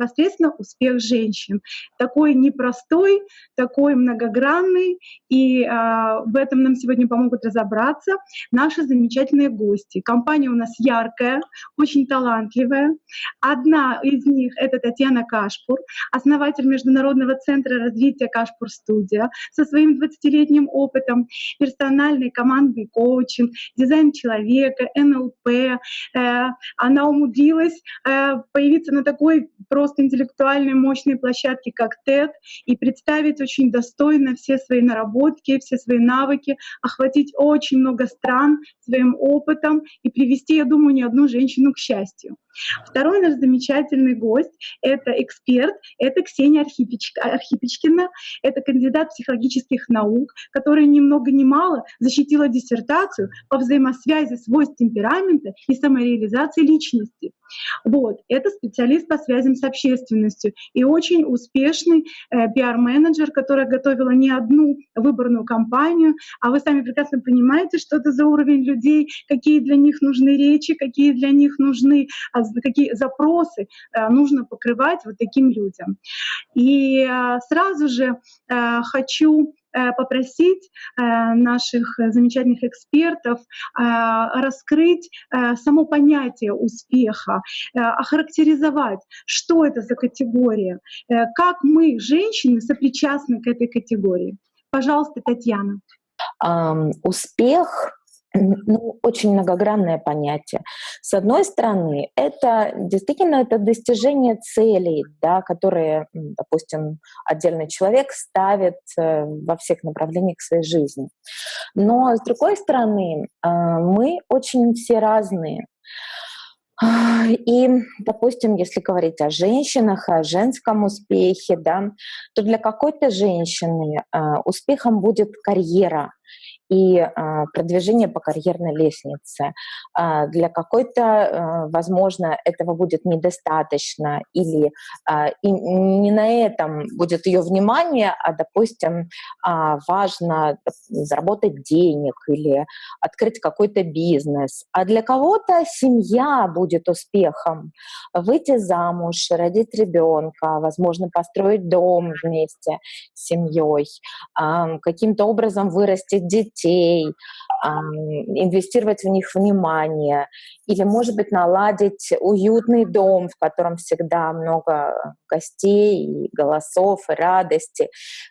непосредственно успех женщин. Такой непростой, такой многогранный, и а, в этом нам сегодня помогут разобраться наши замечательные гости. Компания у нас яркая, очень талантливая. Одна из них — это Татьяна Кашпур, основатель Международного центра развития Кашпур Студия со своим 20-летним опытом персональной командный коучинг, дизайн человека, НЛП. Э, она умудрилась э, появиться на такой просто интеллектуальной мощной площадке, как TED, и представить очень достойно все свои наработки, все свои навыки, охватить очень много стран своим опытом и привести, я думаю, не одну женщину к счастью. Второй наш замечательный гость — это эксперт, это Ксения Архипечкина, это кандидат психологических наук, которая ни много ни мало защитила диссертацию по взаимосвязи свойств темперамента и самореализации личности. Вот. Это специалист по связям с общественностью и очень успешный э, пиар-менеджер, которая готовила не одну выборную кампанию, а вы сами прекрасно понимаете, что это за уровень людей, какие для них нужны речи, какие для них нужны, какие запросы э, нужно покрывать вот таким людям. И э, сразу же э, хочу попросить наших замечательных экспертов раскрыть само понятие успеха, охарактеризовать, что это за категория, как мы, женщины, сопричастны к этой категории. Пожалуйста, Татьяна. Успех ну, очень многогранное понятие. С одной стороны, это действительно это достижение целей, да, которые, допустим, отдельный человек ставит э, во всех направлениях своей жизни. Но с другой стороны, э, мы очень все разные. И, допустим, если говорить о женщинах, о женском успехе, да, то для какой-то женщины э, успехом будет карьера, и а, продвижение по карьерной лестнице. А, для какой-то, а, возможно, этого будет недостаточно, или и не на этом будет ее внимание, а, допустим, важно заработать денег или открыть какой-то бизнес. А для кого-то семья будет успехом. Выйти замуж, родить ребенка, возможно, построить дом вместе с семьей, каким-то образом вырастить детей, детей, инвестировать в них внимание, или, может быть, наладить уютный дом, в котором всегда много гостей, и голосов, и радости.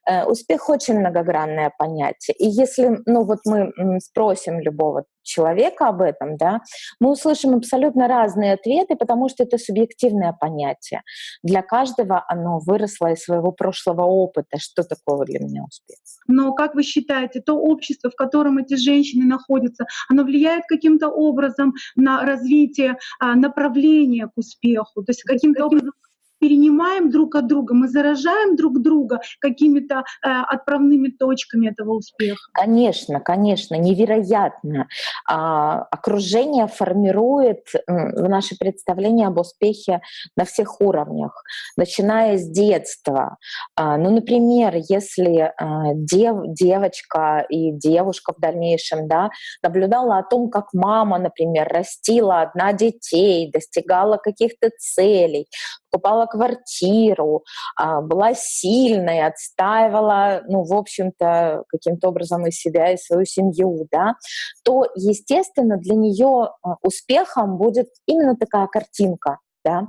Э, успех очень многогранное понятие. И если ну, вот мы спросим любого человека об этом, да, мы услышим абсолютно разные ответы, потому что это субъективное понятие. Для каждого оно выросло из своего прошлого опыта. Что такое для меня успех? Но как вы считаете, то общество, в котором эти женщины находятся, оно влияет каким-то образом на развитие а, направления к успеху? То есть каким-то образом перенимаем друг от друга, мы заражаем друг друга какими-то э, отправными точками этого успеха. Конечно, конечно, невероятно. А, окружение формирует наше представление об успехе на всех уровнях, начиная с детства. А, ну, например, если а, дев, девочка и девушка в дальнейшем да, наблюдала о том, как мама, например, растила одна детей, достигала каких-то целей, покупала квартиру, а, была сильной, отстаивала, ну, в общем-то, каким-то образом и себя, и свою семью, да, то, естественно, для нее а, успехом будет именно такая картинка да,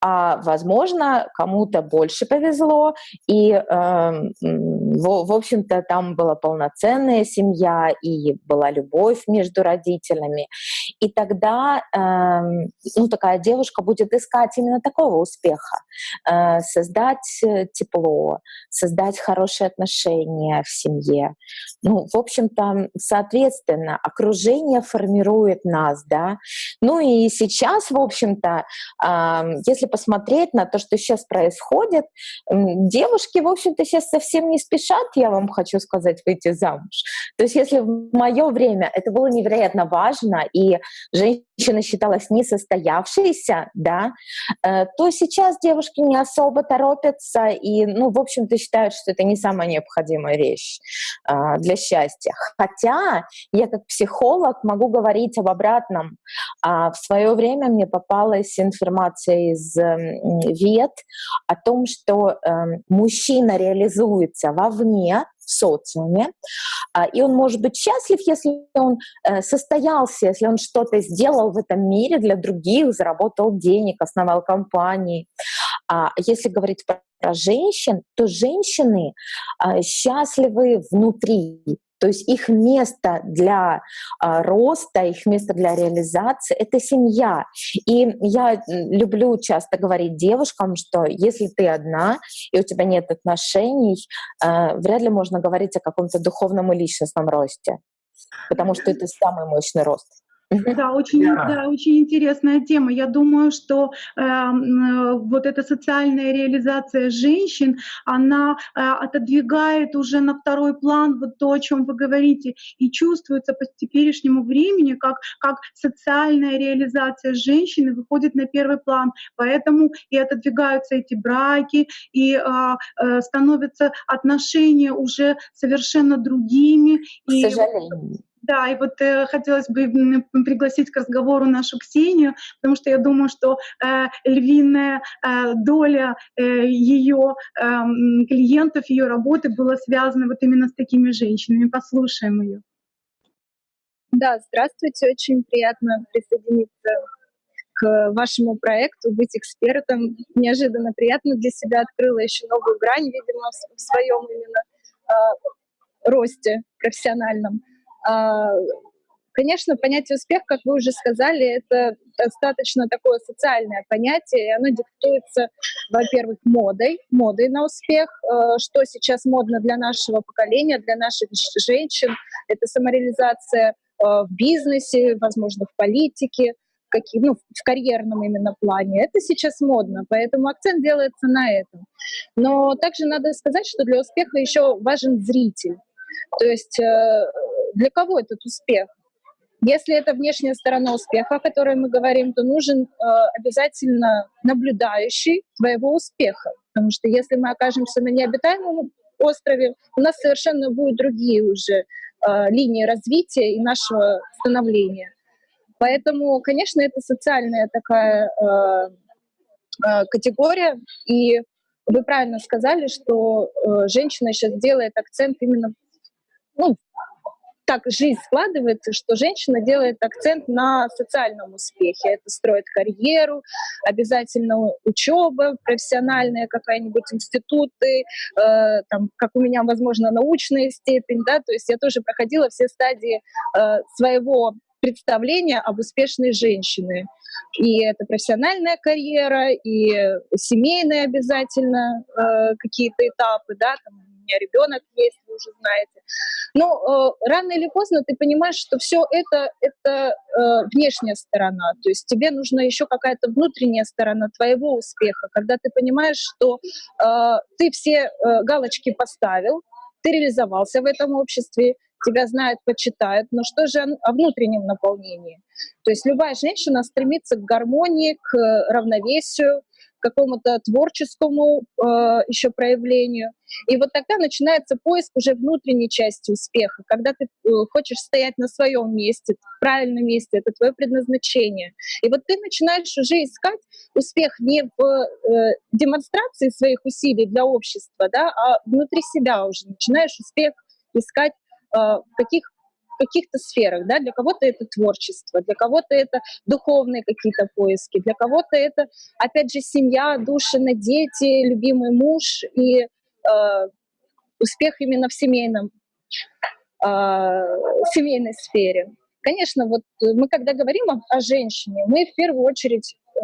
а возможно кому-то больше повезло и э, в, в общем-то там была полноценная семья и была любовь между родителями. И тогда э, ну такая девушка будет искать именно такого успеха э, создать э, тепло создать хорошие отношения в семье. Ну в общем-то соответственно окружение формирует нас да. Ну и сейчас в общем-то если посмотреть на то, что сейчас происходит, девушки, в общем-то, сейчас совсем не спешат, я вам хочу сказать, выйти замуж. То есть если в мое время это было невероятно важно, и женщина считалась несостоявшейся, да, э, то сейчас девушки не особо торопятся и, ну, в общем-то, считают, что это не самая необходимая вещь а, для счастья. Хотя я как психолог могу говорить об обратном. А в свое время мне попалась информация из ВЕД о том, что эм, мужчина реализуется вовне, в социуме. А, и он может быть счастлив, если он э, состоялся, если он что-то сделал в этом мире для других, заработал денег, основал компании. А если говорить про женщин, то женщины а, счастливы внутри, то есть их место для а, роста, их место для реализации — это семья. И я люблю часто говорить девушкам, что если ты одна и у тебя нет отношений, а, вряд ли можно говорить о каком-то духовном и личностном росте, потому что это самый мощный рост. Да, очень, да, очень интересная тема. Я думаю, что э, вот эта социальная реализация женщин, она э, отодвигает уже на второй план вот то, о чем вы говорите, и чувствуется по теперешнему времени, как, как социальная реализация женщины выходит на первый план. Поэтому и отодвигаются эти браки, и э, э, становятся отношения уже совершенно другими. К и, сожалению. Да, и вот э, хотелось бы пригласить к разговору нашу Ксению, потому что я думаю, что э, львиная э, доля э, ее э, клиентов, ее работы была связана вот именно с такими женщинами. Послушаем ее. Да, здравствуйте, очень приятно присоединиться к вашему проекту, быть экспертом. Неожиданно приятно для себя открыла еще новую грань, видимо, в своем именно э, росте профессиональном. А, конечно, понятие успех, как вы уже сказали, это достаточно такое социальное понятие, и оно диктуется, во-первых, модой, модой на успех, э, что сейчас модно для нашего поколения, для наших женщин. Это самореализация э, в бизнесе, возможно, в политике, какие, ну, в карьерном именно плане. Это сейчас модно, поэтому акцент делается на этом. Но также надо сказать, что для успеха еще важен зритель. То есть э, для кого этот успех? Если это внешняя сторона успеха, о которой мы говорим, то нужен э, обязательно наблюдающий твоего успеха. Потому что если мы окажемся на необитаемом острове, у нас совершенно будут другие уже э, линии развития и нашего становления. Поэтому, конечно, это социальная такая э, э, категория. И вы правильно сказали, что э, женщина сейчас делает акцент именно ну, так жизнь складывается, что женщина делает акцент на социальном успехе. Это строит карьеру, обязательно учеба профессиональная, какая-нибудь институты, э, там, как у меня, возможно, научная степень, да, то есть я тоже проходила все стадии э, своего представления об успешной женщине. И это профессиональная карьера, и семейные обязательно э, какие-то этапы, да, там, у меня ребенок есть, вы уже знаете. Но э, рано или поздно ты понимаешь, что все это это э, внешняя сторона, то есть тебе нужна еще какая-то внутренняя сторона твоего успеха, когда ты понимаешь, что э, ты все э, галочки поставил, ты реализовался в этом обществе, тебя знают, почитают, но что же о внутреннем наполнении? То есть любая женщина стремится к гармонии, к равновесию, какому-то творческому э, еще проявлению. И вот тогда начинается поиск уже внутренней части успеха, когда ты э, хочешь стоять на своем месте, в правильном месте, это твое предназначение. И вот ты начинаешь уже искать успех не в э, демонстрации своих усилий для общества, да, а внутри себя уже начинаешь успех искать э, в каких каких-то сферах, да, для кого-то это творчество, для кого-то это духовные какие-то поиски, для кого-то это, опять же, семья, душина, дети, любимый муж и э, успех именно в семейном, э, семейной сфере. Конечно, вот мы когда говорим о, о женщине, мы в первую очередь э,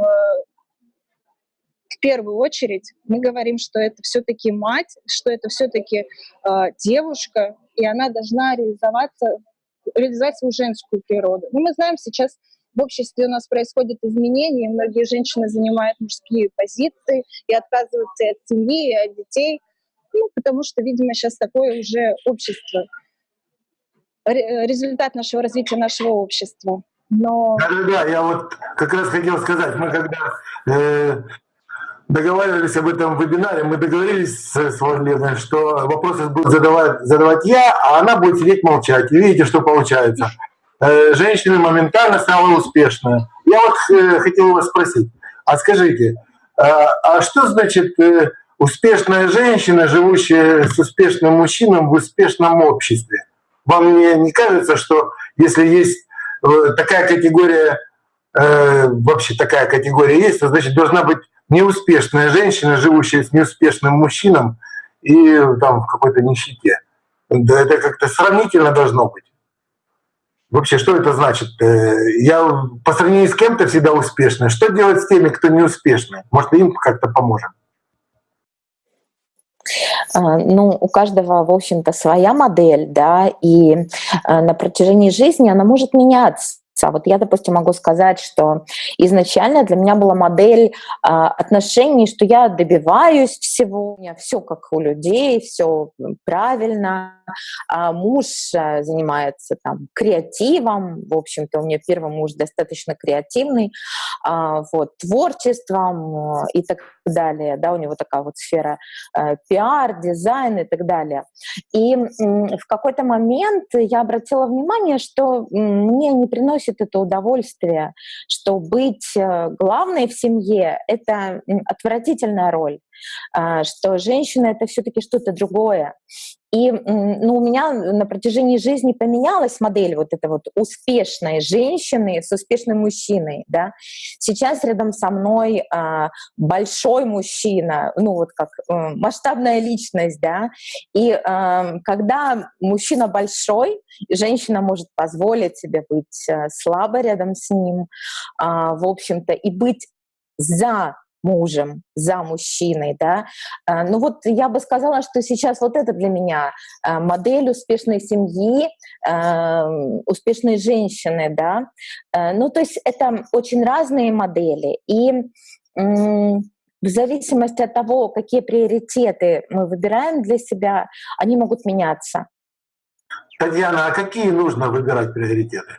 в первую очередь мы говорим, что это все-таки мать, что это все-таки э, девушка, и она должна реализоваться реализовать свою женскую природу. Но мы знаем, сейчас в обществе у нас происходят изменения, многие женщины занимают мужские позиции и отказываются от семьи, и от детей, ну, потому что, видимо, сейчас такое уже общество, результат нашего развития нашего общества. Но... Да-да-да, я вот как раз хотел сказать, мы когда э, договаривались об этом вебинаре, мы договорились с Владимиром, что вопросы буду задавать, задавать я, а она будет сидеть молчать. И видите, что получается. э, женщина моментально стала успешной. Я вот э, хотел вас спросить, а скажите, а, а что значит э, успешная женщина, живущая с успешным мужчиной в успешном обществе? Вам не, не кажется, что если есть э, такая категория, э, вообще такая категория есть, то значит должна быть неуспешная женщина, живущая с неуспешным мужчином и там в какой-то нищете. Да это как-то сравнительно должно быть. Вообще, что это значит? Э, я по сравнению с кем-то всегда успешный. Что делать с теми, кто не успешный? Может, им как-то поможем? А, ну, у каждого, в общем-то, своя модель, да, и а, на протяжении жизни она может меняться. А вот я, допустим, могу сказать, что изначально для меня была модель а, отношений, что я добиваюсь всего, у меня все как у людей, все правильно, а муж а, занимается там креативом, в общем-то, у меня первый муж достаточно креативный, вот, творчеством и так далее, да, у него такая вот сфера а, пиар, дизайн и так далее. И в какой-то момент я обратила внимание, что мне не приносит приносит это удовольствие, что быть э, главной в семье — это отвратительная роль, а, что женщина — это все таки что-то другое. И ну, у меня на протяжении жизни поменялась модель вот этой вот успешной женщины с успешным мужчиной. Да? Сейчас рядом со мной а, большой мужчина, ну вот как а, масштабная личность, да. И а, когда мужчина большой, женщина может позволить себе быть а, слабой рядом с ним, а, в общем-то, и быть за мужем, за мужчиной, да. А, ну вот я бы сказала, что сейчас вот это для меня а, модель успешной семьи, а, успешной женщины, да. Ну то есть это очень разные модели. И в зависимости от того, какие приоритеты мы выбираем для себя, они могут меняться. Татьяна, а какие нужно выбирать приоритеты?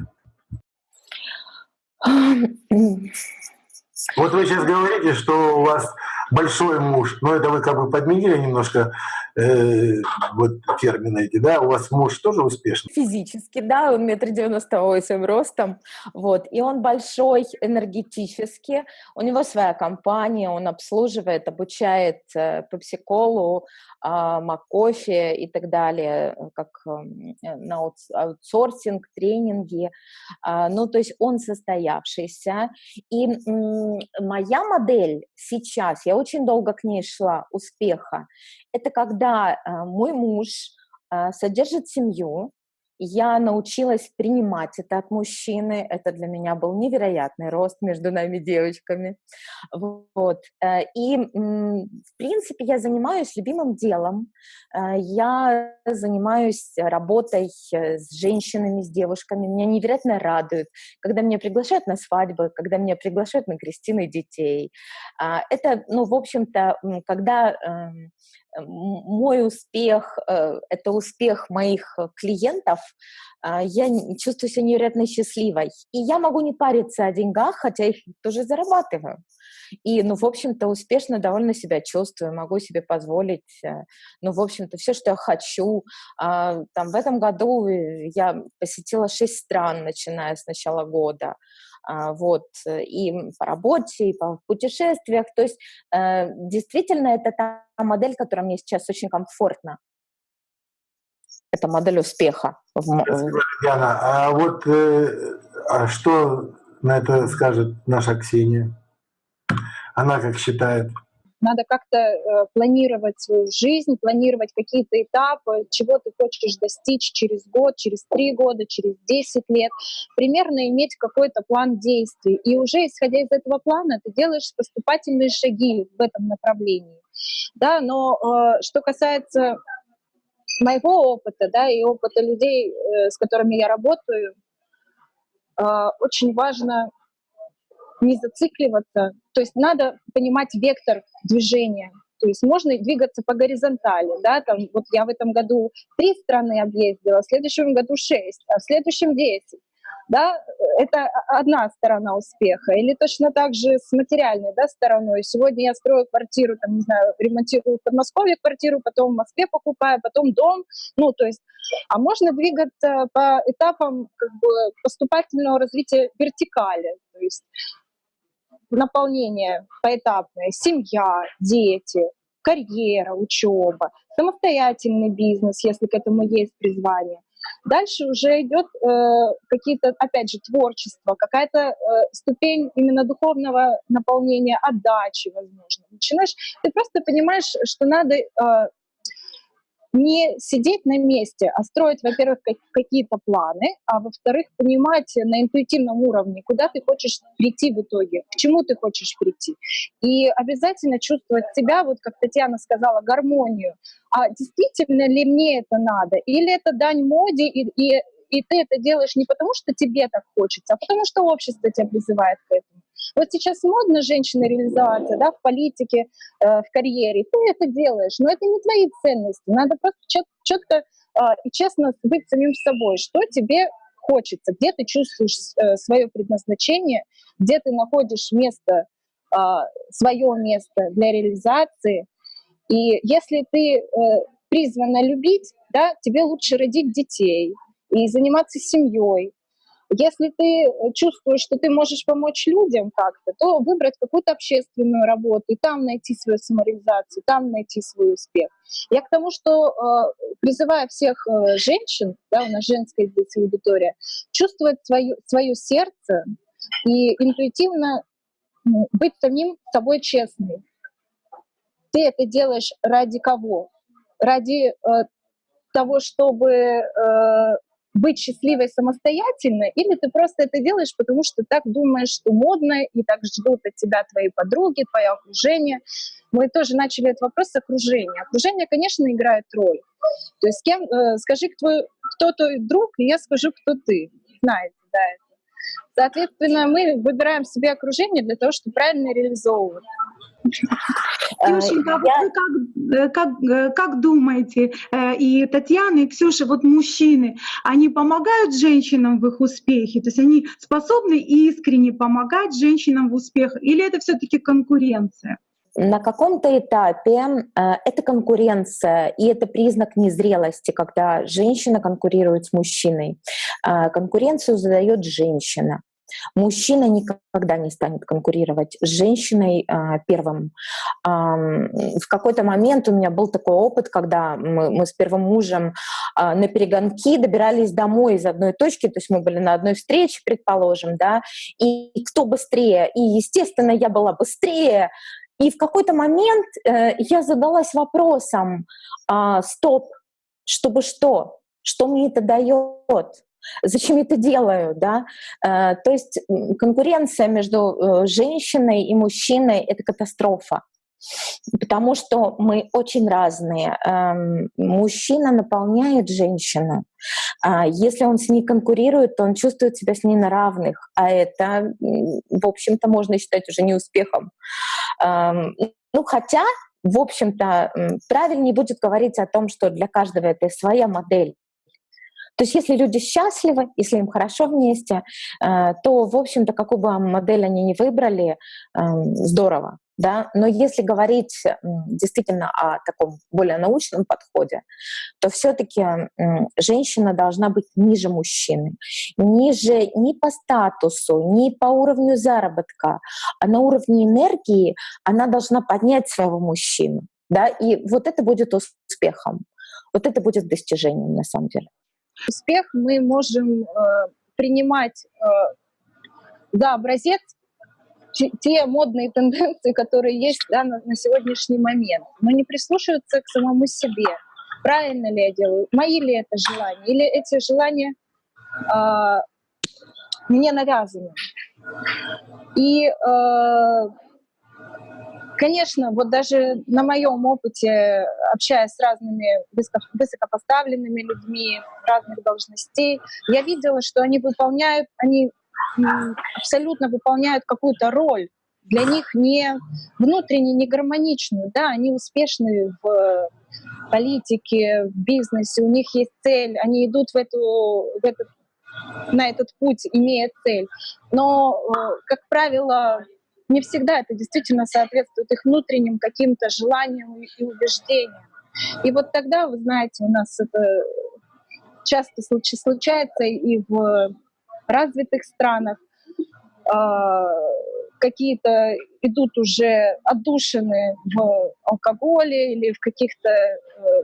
Вот вы сейчас говорите, что у вас большой муж, но это вы как бы подменили немножко э, вот термины эти, да? У вас муж тоже успешный? Физически, да, он метр девяносто восемь ростом, вот, и он большой энергетически, у него своя компания, он обслуживает, обучает э, попсиколу, э, макофе и так далее, как э, на аутсорсинг, тренинги, э, ну, то есть он состоявшийся, и э, моя модель сейчас, я очень долго к ней шла, успеха, это когда э, мой муж э, содержит семью, я научилась принимать это от мужчины. Это для меня был невероятный рост между нами девочками. Вот. Э, и, в принципе, я занимаюсь любимым делом. Я занимаюсь работой с женщинами, с девушками. Меня невероятно радует, когда меня приглашают на свадьбы, когда меня приглашают на крестины детей. Это, ну, в общем-то, когда эм, мой успех э, — это успех моих э, клиентов, а, я чувствую себя невероятно счастливой. И я могу не париться о деньгах, хотя их тоже зарабатываю. И, ну, в общем-то, успешно довольно себя чувствую, могу себе позволить, э, ну, в общем-то, все, что я хочу. А, там, в этом году я посетила шесть стран, начиная с начала года. А, вот, и по работе, и по путешествиях. То есть э, действительно это та модель, которая мне сейчас очень комфортна. Это модель успеха. Спасибо, Диана. А вот э, а что на это скажет наша Ксения? Она как считает? Надо как-то э, планировать свою жизнь, планировать какие-то этапы, чего ты хочешь достичь через год, через три года, через десять лет. Примерно иметь какой-то план действий. И уже исходя из этого плана ты делаешь поступательные шаги в этом направлении. Да, но э, что касается моего опыта, да, и опыта людей, э, с которыми я работаю, э, очень важно не зацикливаться. То есть надо понимать вектор движения. То есть можно двигаться по горизонтали, да, там вот я в этом году три страны объездила, в следующем году шесть, а в следующем десять. да, это одна сторона успеха. Или точно так же с материальной да, стороной. Сегодня я строю квартиру, там, не знаю, ремонтирую в Подмосковье квартиру, потом в Москве покупаю, потом дом. Ну, то есть, а можно двигаться по этапам как бы, поступательного развития вертикали. То есть наполнение поэтапное, семья, дети, карьера, учеба, самостоятельный бизнес, если к этому есть призвание. Дальше уже идет э, какие-то, опять же, творчество, какая-то э, ступень именно духовного наполнения, отдачи, возможно. Начинаешь, ты просто понимаешь, что надо э, не сидеть на месте, а строить, во-первых, какие-то планы, а во-вторых, понимать на интуитивном уровне, куда ты хочешь прийти в итоге, к чему ты хочешь прийти. И обязательно чувствовать себя, вот как Татьяна сказала, гармонию. А действительно ли мне это надо? Или это дань моде, и, и, и ты это делаешь не потому, что тебе так хочется, а потому что общество тебя призывает к этому. Вот сейчас модно женщина реализоваться да, в политике, э, в карьере. Ты это делаешь, но это не твои ценности. Надо просто чет, четко э, и честно быть самим собой. Что тебе хочется, где ты чувствуешь э, свое предназначение, где ты находишь место, э, свое место для реализации. И если ты э, призвана любить, да, тебе лучше родить детей и заниматься семьей, если ты э, чувствуешь, что ты можешь помочь людям как-то, то выбрать какую-то общественную работу и там найти свою самореализацию, там найти свой успех. Я к тому, что э, призываю всех э, женщин, да, у нас женская здесь аудитория, чувствовать свое, свое сердце и интуитивно быть самим собой честным. Ты это делаешь ради кого? Ради э, того, чтобы быть счастливой самостоятельно, или ты просто это делаешь, потому что так думаешь, что модно, и так ждут от тебя твои подруги, твое окружение. Мы тоже начали этот вопрос окружения. Окружение, конечно, играет роль. То есть кем, э, скажи, кто, кто твой друг, и я скажу, кто ты. Знаете, да, это. Соответственно, мы выбираем себе окружение для того, чтобы правильно реализовываться. Ксюшенька, а я... как, э, как, э, как думаете, э, и Татьяна, и Ксюша, вот мужчины, они помогают женщинам в их успехе? То есть они способны искренне помогать женщинам в успехах? Или это все таки конкуренция? На каком-то этапе э, это конкуренция, и это признак незрелости, когда женщина конкурирует с мужчиной. Э, конкуренцию задает женщина. Мужчина никогда не станет конкурировать с женщиной э, первым. Э, в какой-то момент у меня был такой опыт, когда мы, мы с первым мужем э, на перегонки добирались домой из одной точки, то есть мы были на одной встрече, предположим, да, и кто быстрее. И, естественно, я была быстрее, и в какой-то момент э, я задалась вопросом, э, стоп, чтобы что? Что мне это дает? Зачем я это делаю, да? Э, то есть конкуренция между э, женщиной и мужчиной — это катастрофа потому что мы очень разные. Эм, мужчина наполняет женщину. А если он с ней конкурирует, то он чувствует себя с ней на равных, а это, в общем-то, можно считать уже неуспехом. Эм, ну, хотя, в общем-то, правильнее будет говорить о том, что для каждого это своя модель. То есть если люди счастливы, если им хорошо вместе, э, то, в общем-то, какую бы модель они ни выбрали, эм, здорово. Да? Но если говорить действительно о таком более научном подходе, то все-таки женщина должна быть ниже мужчины, ниже ни по статусу, ни по уровню заработка, а на уровне энергии она должна поднять своего мужчину. Да? И вот это будет успехом, вот это будет достижением на самом деле. Успех мы можем э, принимать э, за образец те модные тенденции, которые есть да, на, на сегодняшний момент, но не прислушиваться к самому себе. Правильно ли я делаю? Мои ли это желания? Или эти желания э, мне навязаны? И, э, конечно, вот даже на моем опыте, общаясь с разными высокопоставленными людьми разных должностей, я видела, что они выполняют, они абсолютно выполняют какую-то роль, для них не внутренне не гармоничную, да, они успешны в политике, в бизнесе, у них есть цель, они идут в, эту, в этот на этот путь, имея цель. Но, как правило, не всегда это действительно соответствует их внутренним каким-то желаниям и убеждениям. И вот тогда, вы знаете, у нас это часто случается и в развитых странах. А, какие-то идут уже отдушины в алкоголе или в каких-то э,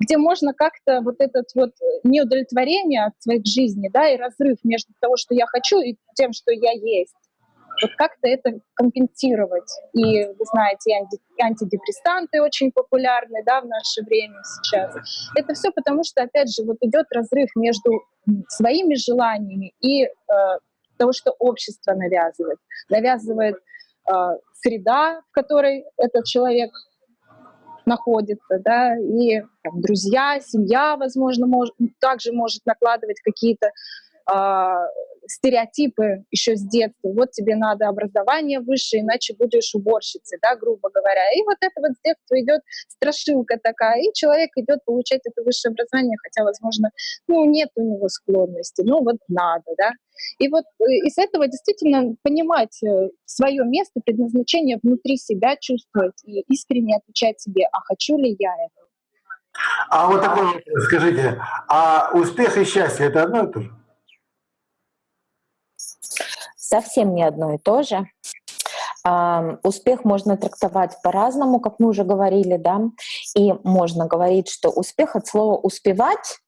где можно как-то вот этот вот неудовлетворение от своих жизней, да, и разрыв между того, что я хочу, и тем, что я есть, вот как-то это компенсировать. И вы знаете, анти, антидепрессанты очень популярны да, в наше время сейчас. Это все потому, что, опять же, вот идет разрыв между своими желаниями и э, того, что общество навязывает. Навязывает э, среда, в которой этот человек находится, да, и там, друзья, семья, возможно, мож, также может накладывать какие-то э, стереотипы еще с детства. Вот тебе надо образование выше, иначе будешь уборщицей, да, грубо говоря. И вот это вот с детства идет страшилка такая, и человек идет получать это высшее образование, хотя, возможно, ну, нет у него склонности, ну, вот надо, да. И вот э, из этого действительно понимать э, свое место, предназначение внутри себя чувствовать и искренне отвечать себе, а хочу ли я это. А вот такой скажите, а успех и счастье – это одно и то же? Совсем не одно и то же. Успех можно трактовать по-разному, как мы уже говорили, да, и можно говорить, что успех от слова «успевать»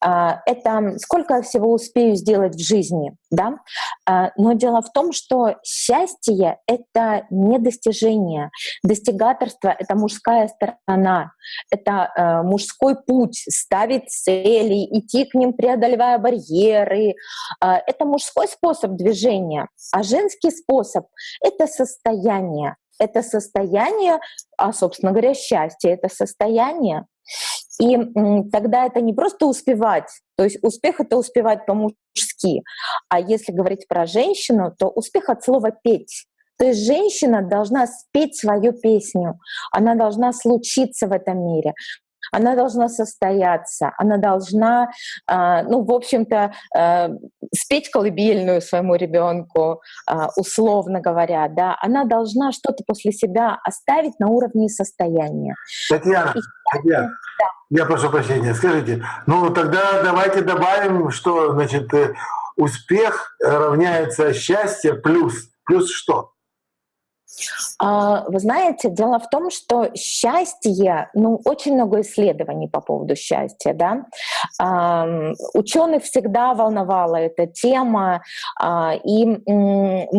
это сколько всего успею сделать в жизни, да? А, но дело в том, что счастье — это не достижение. Достигаторство — это мужская сторона, это э, мужской путь, ставить цели, идти к ним, преодолевая барьеры. А, это мужской способ движения, а женский способ — это состояние. Это состояние, а, собственно говоря, счастье — это состояние, и тогда это не просто успевать, то есть успех — это успевать по-мужски, а если говорить про женщину, то успех от слова «петь». То есть женщина должна спеть свою песню, она должна случиться в этом мире она должна состояться, она должна, а, ну, в общем-то, а, спеть колыбельную своему ребенку, а, условно говоря, да, она должна что-то после себя оставить на уровне состояния. Татьяна, И, Татьяна да. я прошу прощения, скажите, ну тогда давайте добавим, что, значит, э, успех равняется счастье плюс, плюс что? А, вы знаете, дело в том, что счастье, ну, очень много исследований по поводу счастья, да. Ученых всегда волновала эта тема, а, и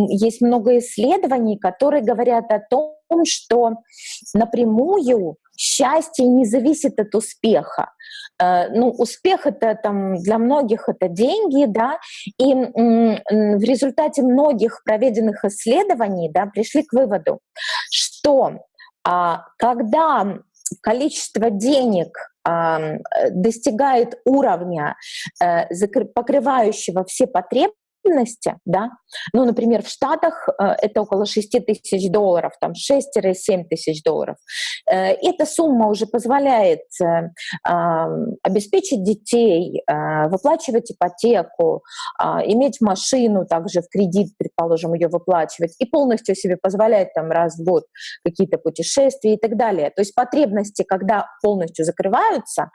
есть много исследований, которые говорят о том, что напрямую счастье не зависит от успеха. Э, ну, успех это там для многих это деньги, да, и в результате многих проведенных исследований, да, пришли к выводу, что а, когда количество денег достигает уровня, э, покрывающего все потребности, потребности, да, ну, например, в Штатах э, это около 6 тысяч долларов, там 6-7 тысяч долларов. Э, эта сумма уже позволяет э, обеспечить детей, выплачивать ипотеку, иметь машину также в кредит, предположим, ее выплачивать, и полностью себе позволять там раз в год какие-то путешествия и так далее. То есть потребности, когда полностью закрываются,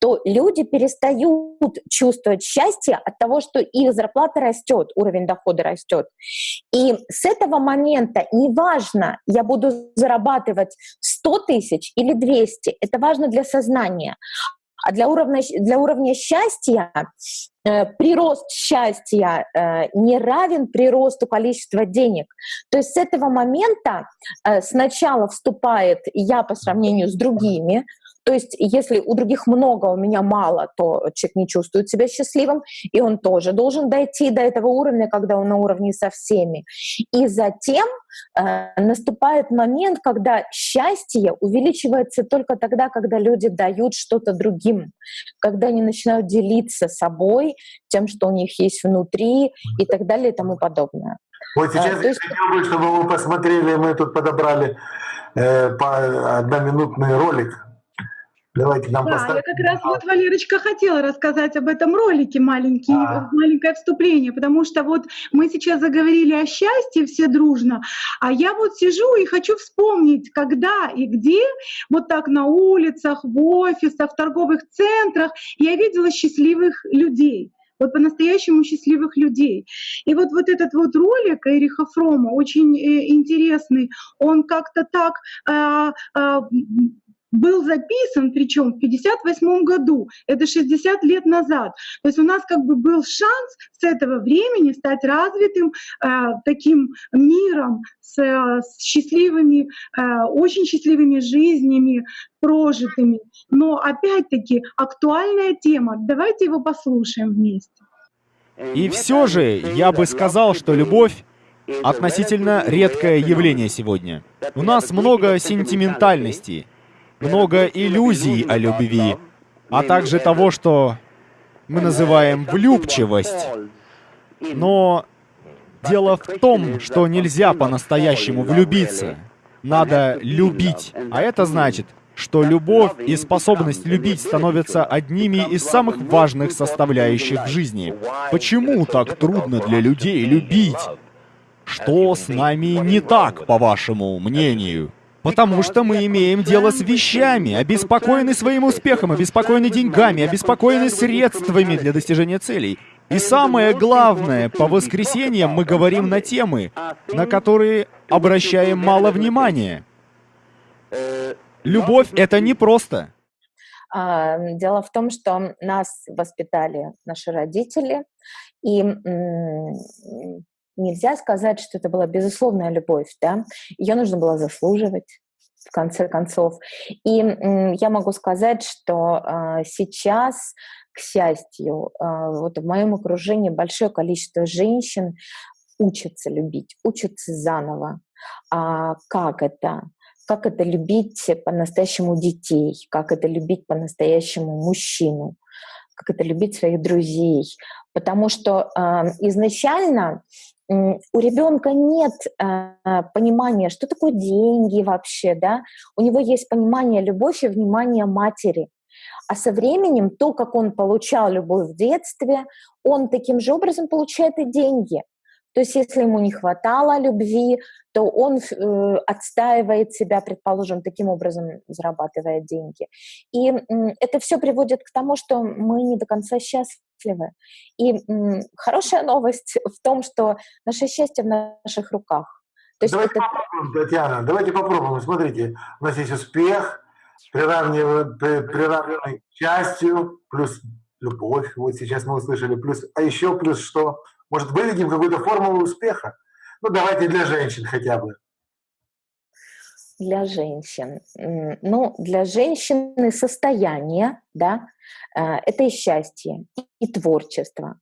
то люди перестают чувствовать счастье от того, что их зарплата растет, растет, уровень дохода растет. И с этого момента неважно, я буду зарабатывать 100 тысяч или 200, это важно для сознания. А для уровня, для уровня счастья э, прирост счастья э, не равен приросту количества денег. То есть с этого момента э, сначала вступает я по сравнению с другими, то есть если у других много, у меня мало, то человек не чувствует себя счастливым, и он тоже должен дойти до этого уровня, когда он на уровне со всеми. И затем э, наступает момент, когда счастье увеличивается только тогда, когда люди дают что-то другим, когда они начинают делиться собой, тем, что у них есть внутри и так далее и тому подобное. Вот сейчас а, я есть... хотел бы, чтобы вы посмотрели, мы тут подобрали э, по одноминутный ролик Давайте нам Да, поставим. я как раз вот, Валерочка, хотела рассказать об этом ролике, маленький, А. маленькое вступление, потому что вот мы сейчас заговорили о счастье все дружно, а я вот сижу и хочу вспомнить, когда и где, вот так на улицах, в офисах, в торговых центрах я видела счастливых людей вот по-настоящему счастливых людей. И вот, вот этот вот ролик Эриха Фрома очень э, интересный, он как-то так э, э, был записан, причем в 58 году, это 60 лет назад. То есть у нас как бы был шанс с этого времени стать развитым э, таким миром с, э, с счастливыми, э, очень счастливыми жизнями прожитыми. Но опять-таки актуальная тема. Давайте его послушаем вместе. И все же я бы сказал, что любовь относительно редкое явление сегодня. У нас много сентиментальности, много иллюзий о любви, а также того, что мы называем влюбчивость. Но дело в том, что нельзя по-настоящему влюбиться. Надо любить. А это значит, что любовь и способность любить становятся одними из самых важных составляющих в жизни. Почему так трудно для людей любить? Что с нами не так, по вашему мнению? Потому что мы имеем дело с вещами, обеспокоены своим успехом, обеспокоены деньгами, обеспокоены средствами для достижения целей. И самое главное, по воскресеньям мы говорим на темы, на которые обращаем мало внимания. Любовь — это не просто. А, дело в том, что нас воспитали наши родители, и нельзя сказать, что это была безусловная любовь, да, ее нужно было заслуживать в конце концов. И я могу сказать, что а, сейчас, к счастью, а, вот в моем окружении большое количество женщин учатся любить, учатся заново. А как это? Как это любить по-настоящему детей? Как это любить по-настоящему мужчину? Как это любить своих друзей? Потому что э, изначально у ребенка нет э, понимания, что такое деньги вообще, да, у него есть понимание любовь и внимание матери. А со временем то, как он получал любовь в детстве, он таким же образом получает и деньги. То есть если ему не хватало любви, то он э, отстаивает себя, предположим, таким образом зарабатывая деньги. И э, это все приводит к тому, что мы не до конца счастливы. И э, хорошая новость в том, что наше счастье в наших руках. То есть давайте это... попробуем, Татьяна, давайте попробуем. Смотрите, у нас есть успех, приравненный к счастью, плюс любовь, вот сейчас мы услышали, плюс, а еще плюс что? Может, выведем какую-то формулу успеха? Ну, давайте для женщин хотя бы. Для женщин. Ну, для женщины состояние, да, э, это и счастье, и творчество.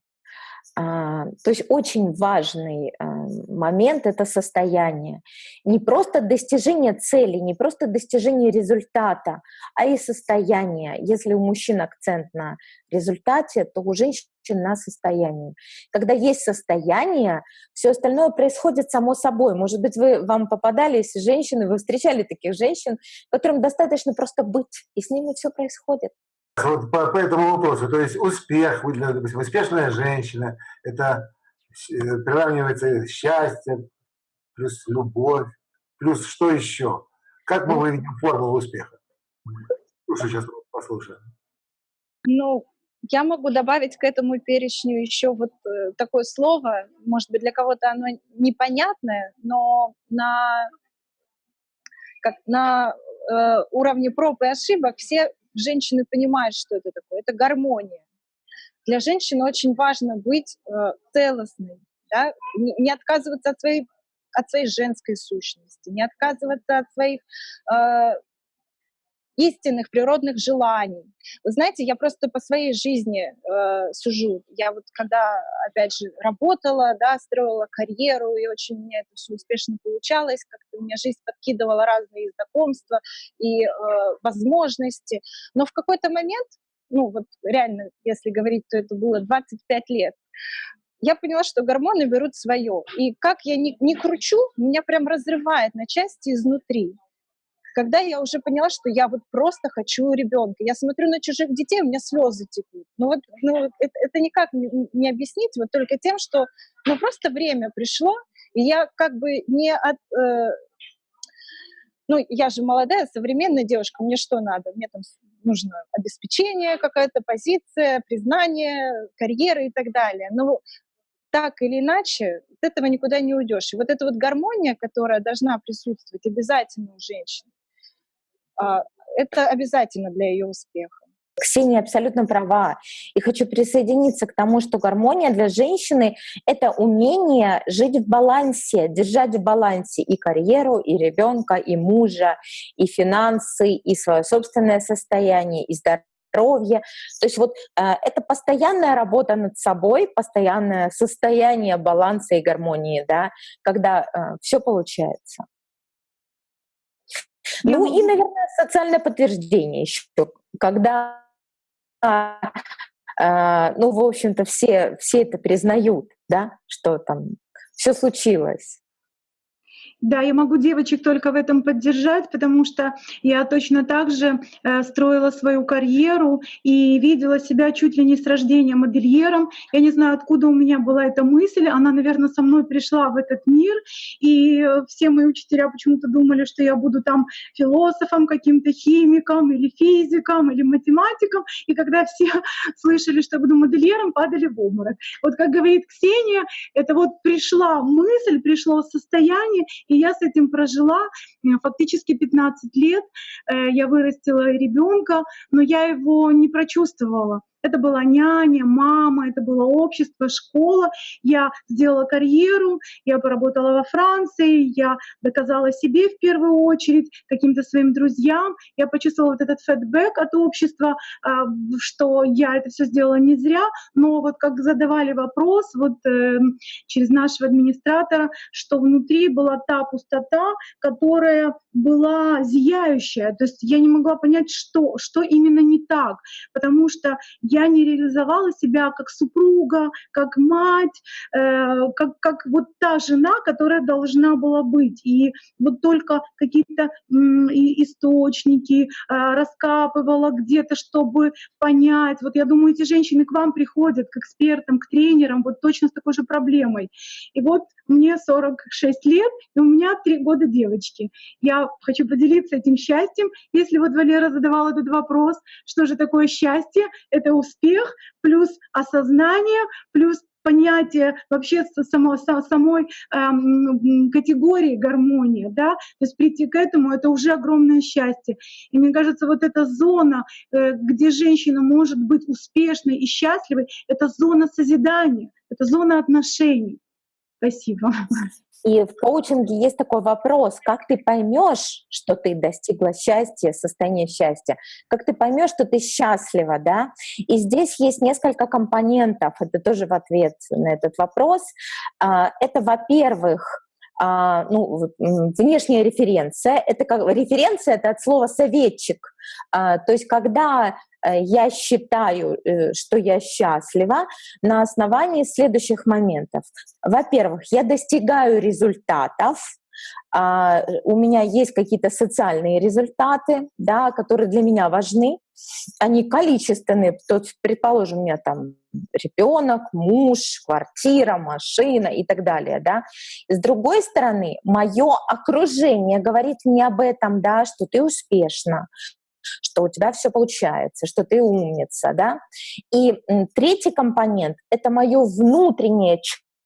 А, то есть очень важный э, момент — это состояние. Не просто достижение цели, не просто достижение результата, а и состояние. Если у мужчин акцент на результате, то у женщин на состоянии. Когда есть состояние, все остальное происходит само собой. Может быть, вы, вам попадались женщины, вы встречали таких женщин, которым достаточно просто быть, и с ними все происходит. Вот по, по этому вопросу, то есть успех, допустим, успешная женщина, это э, приравнивается счастье, плюс любовь, плюс что еще? Как мы выведем формулу успеха? Слушай, сейчас послушаем. Ну, я могу добавить к этому перечню еще вот э, такое слово, может быть, для кого-то оно непонятное, но на, как на э, уровне проб и ошибок все женщины понимают, что это такое. Это гармония. Для женщины очень важно быть э, целостной, да? не, не отказываться от своей, от своей женской сущности, не отказываться от своих э, истинных природных желаний. Вы знаете, я просто по своей жизни э, сужу. Я вот когда, опять же, работала, да, строила карьеру, и очень у меня это все успешно получалось, как-то у меня жизнь подкидывала разные знакомства и э, возможности. Но в какой-то момент, ну вот реально, если говорить, то это было 25 лет, я поняла, что гормоны берут свое. И как я не, не кручу, меня прям разрывает на части изнутри. Когда я уже поняла, что я вот просто хочу ребенка. Я смотрю на чужих детей, у меня слезы текут. Ну вот ну, это, это никак не, объяснить, вот только тем, что ну просто время пришло, и я как бы не от... Э, ну, я же молодая, современная девушка, мне что надо? Мне там нужно обеспечение, какая-то позиция, признание, карьера и так далее. Но так или иначе, от этого никуда не уйдешь. И вот эта вот гармония, которая должна присутствовать обязательно у женщин, это обязательно для ее успеха. Ксения абсолютно права. И хочу присоединиться к тому, что гармония для женщины — это умение жить в балансе, держать в балансе и карьеру, и ребенка, и мужа, и финансы, и свое собственное состояние, и здоровье. То есть вот э, это постоянная работа над собой, постоянное состояние баланса и гармонии, да, когда э, все получается. Ну и, наверное, социальное подтверждение еще, когда а, ну, в общем-то, все, все это признают, да, что там все случилось. Да, я могу девочек только в этом поддержать, потому что я точно так же э, строила свою карьеру и видела себя чуть ли не с рождения модельером. Я не знаю, откуда у меня была эта мысль. Она, наверное, со мной пришла в этот мир. И все мои учителя почему-то думали, что я буду там философом, каким-то химиком или физиком или математиком. И когда все слышали, что я буду модельером, падали в обморок. Вот как говорит Ксения, это вот пришла мысль, пришло состояние, и я с этим прожила э, фактически 15 лет. Э, я вырастила ребенка, но я его не прочувствовала. Это была няня, мама, это было общество, школа. Я сделала карьеру, я поработала во Франции, я доказала себе в первую очередь, каким-то своим друзьям. Я почувствовала вот этот фидбэк от общества, а, что я это все сделала не зря, но вот как задавали вопрос вот э, через нашего администратора, что внутри была та пустота, которая была зияющая. То есть я не могла понять, что, что именно не так, потому что я не реализовала себя как супруга, как мать, э, как, как вот та жена, которая должна была быть. И вот только какие-то источники э, раскапывала где-то, чтобы понять. Вот я думаю, эти женщины к вам приходят, к экспертам, к тренерам, вот точно с такой же проблемой. И вот мне 46 лет, и у меня 3 года девочки. Я хочу поделиться этим счастьем. Если вот Валера задавал этот вопрос, что же такое счастье, это успех плюс осознание, плюс понятие вообще само, самой эм, категории гармония, да, то есть прийти к этому — это уже огромное счастье. И мне кажется, вот эта зона, э, где женщина может быть успешной и счастливой, это зона созидания, это зона отношений. Спасибо. И в коучинге есть такой вопрос, как ты поймешь, что ты достигла счастья, состояния счастья, как ты поймешь, что ты счастлива, да? И здесь есть несколько компонентов, это тоже в ответ на этот вопрос. А, это, во-первых, а, ну, внешняя референция. Это как референция это от слова советчик. А, то есть, когда я считаю, э, что я счастлива на основании следующих моментов. Во-первых, я достигаю результатов, а, у меня есть какие-то социальные результаты, да, которые для меня важны, они количественные, то есть, предположим, у меня там ребенок, муж, квартира, машина и так далее, да. С другой стороны, мое окружение говорит мне об этом, да, что ты успешна, что у тебя все получается, что ты умница, да. И третий компонент — это мое внутреннее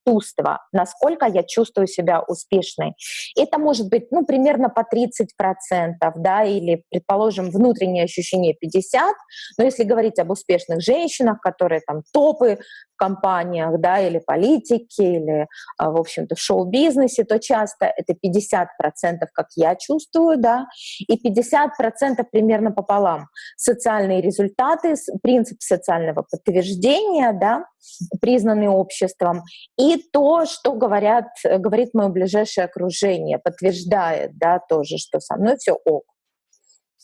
чувство, насколько я чувствую себя успешной. Это может быть, ну, примерно по 30%, да, или, предположим, внутреннее ощущение 50%, но если говорить об успешных женщинах, которые там топы компаниях, да, или политики, или, а, в общем-то, в шоу-бизнесе, то часто это 50%, как я чувствую, да, и 50% примерно пополам. Социальные результаты, принцип социального подтверждения, да, признанный обществом, и то, что говорят, говорит мое ближайшее окружение, подтверждает, да, тоже, что со мной все ок.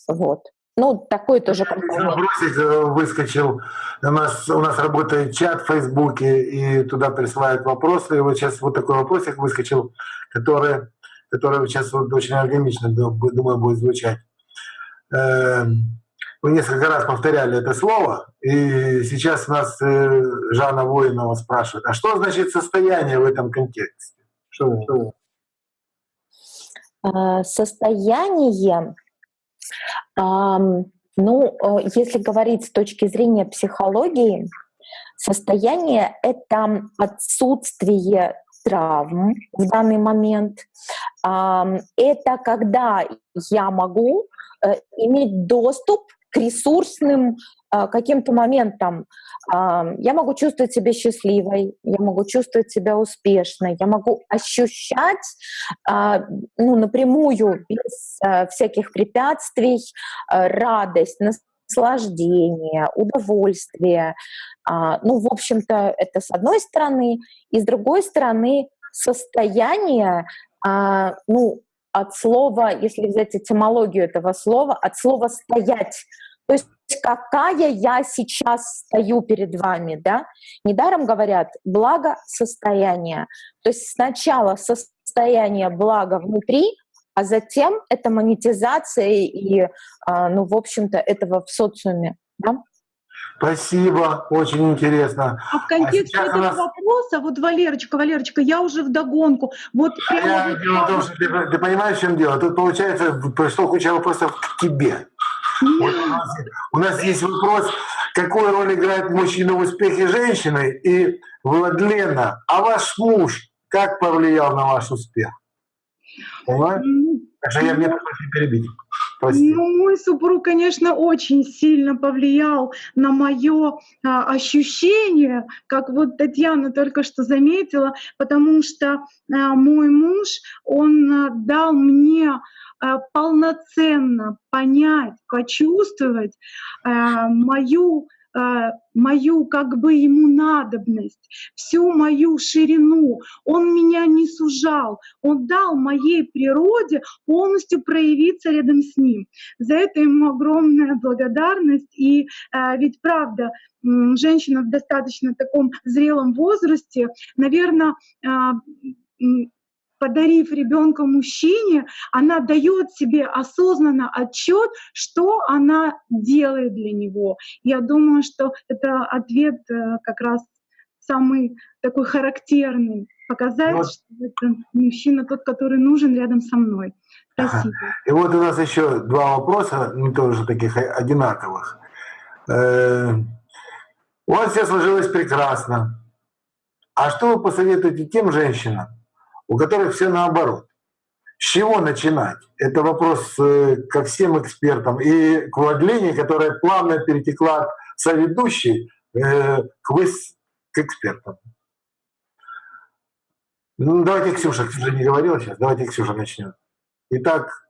Вот. Ну, такой тоже компонент. Бросить э, выскочил. У нас, у нас работает чат в Фейсбуке, и туда присылают вопросы. И вот сейчас вот такой вопросик выскочил, который которое сейчас вот очень органично, думаю, будет звучать. Эм, вы несколько раз повторяли это слово, и сейчас нас э, Жанна Воинова спрашивает, а что значит состояние в этом контексте? Что, что? А, состояние, ну, если говорить с точки зрения психологии, состояние — это отсутствие травм в данный момент. Это когда я могу э, иметь доступ к ресурсным каким-то моментам. Я могу чувствовать себя счастливой, я могу чувствовать себя успешной, я могу ощущать а, ну, напрямую, без всяких препятствий, радость, наслаждение, удовольствие. А, ну, в общем-то, это с одной стороны. И с другой стороны, состояние, а, ну, от слова, если взять этимологию этого слова, от слова «стоять». Есть какая я сейчас стою перед вами, да? Недаром говорят «благо состояние». То есть сначала состояние блага внутри, а затем это монетизация и, а, ну, в общем-то, этого в социуме. Да? Спасибо, очень интересно. А в контексте а этого нас... вопроса, вот, Валерочка, Валерочка, я уже в догонку. Вот а я, дело в том, что ты, ты понимаешь, в чем дело? Тут, получается, пришло куча вопросов к тебе. Вот у, нас, у нас есть вопрос, какую роль играет мужчина в успехе женщины? И, Владлена, а ваш муж как повлиял на ваш успех? Понимаешь? Так что я мне пришлось перебить. Спасибо. Ну, мой супруг, конечно, очень сильно повлиял на мое а, ощущение, как вот Татьяна только что заметила, потому что а, мой муж, он а, дал мне а, полноценно понять, почувствовать а, мою мою как бы ему надобность, всю мою ширину. Он меня не сужал, он дал моей природе полностью проявиться рядом с ним. За это ему огромная благодарность. И э, ведь правда, женщина в достаточно таком зрелом возрасте, наверное, э, подарив ребенка мужчине, она дает себе осознанно отчет, что она делает для него. Я думаю, что это ответ э, как раз самый такой характерный, показать, вот. что это мужчина тот, который нужен рядом со мной. Спасибо. И вот у нас еще два вопроса, не тоже таких одинаковых. Э, у вас все сложилось прекрасно. А что вы посоветуете тем женщинам, у которых все наоборот. С чего начинать? Это вопрос э, ко всем экспертам и к Владлене, которая плавно перетекла от соведущей э, к, к экспертам. Ну, давайте Ксюша, Ксюша не говорила сейчас, давайте Ксюша начнет. Итак,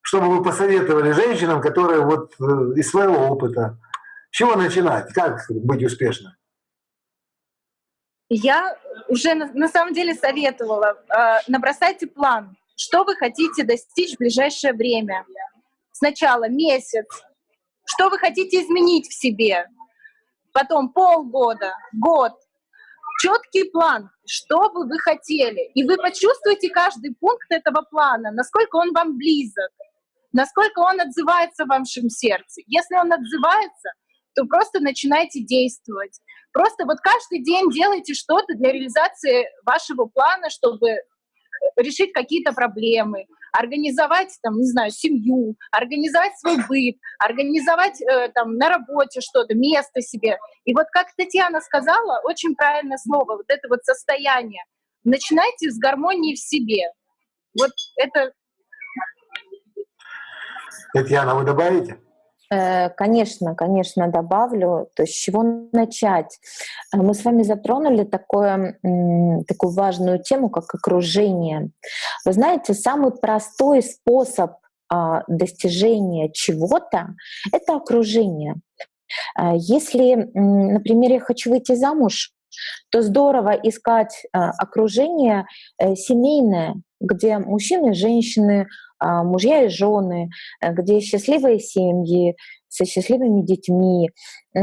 что бы вы посоветовали женщинам, которые вот э, из своего опыта, с чего начинать, как быть успешным? Я уже на, на самом деле советовала, э, набросайте план, что вы хотите достичь в ближайшее время. Сначала месяц, что вы хотите изменить в себе, потом полгода, год. Четкий план, что бы вы хотели. И вы почувствуете каждый пункт этого плана, насколько он вам близок, насколько он отзывается в вашем сердце. Если он отзывается, то просто начинайте действовать. Просто вот каждый день делайте что-то для реализации вашего плана, чтобы э, решить какие-то проблемы, организовать, там, не знаю, семью, организовать свой быт, организовать э, там на работе что-то, место себе. И вот как Татьяна сказала, очень правильное слово, вот это вот состояние. Начинайте с гармонии в себе. Вот это... Татьяна, вы добавите? Э, конечно, конечно, добавлю. То есть с чего начать? Э, мы с вами затронули такое, такую важную тему, как окружение. Вы знаете, самый простой способ а, достижения чего-то — это окружение. Э, если, например, я хочу выйти замуж, то здорово искать окружение семейное, где мужчины и женщины, а, мужья и жены, э, где счастливые семьи, со счастливыми детьми. Э,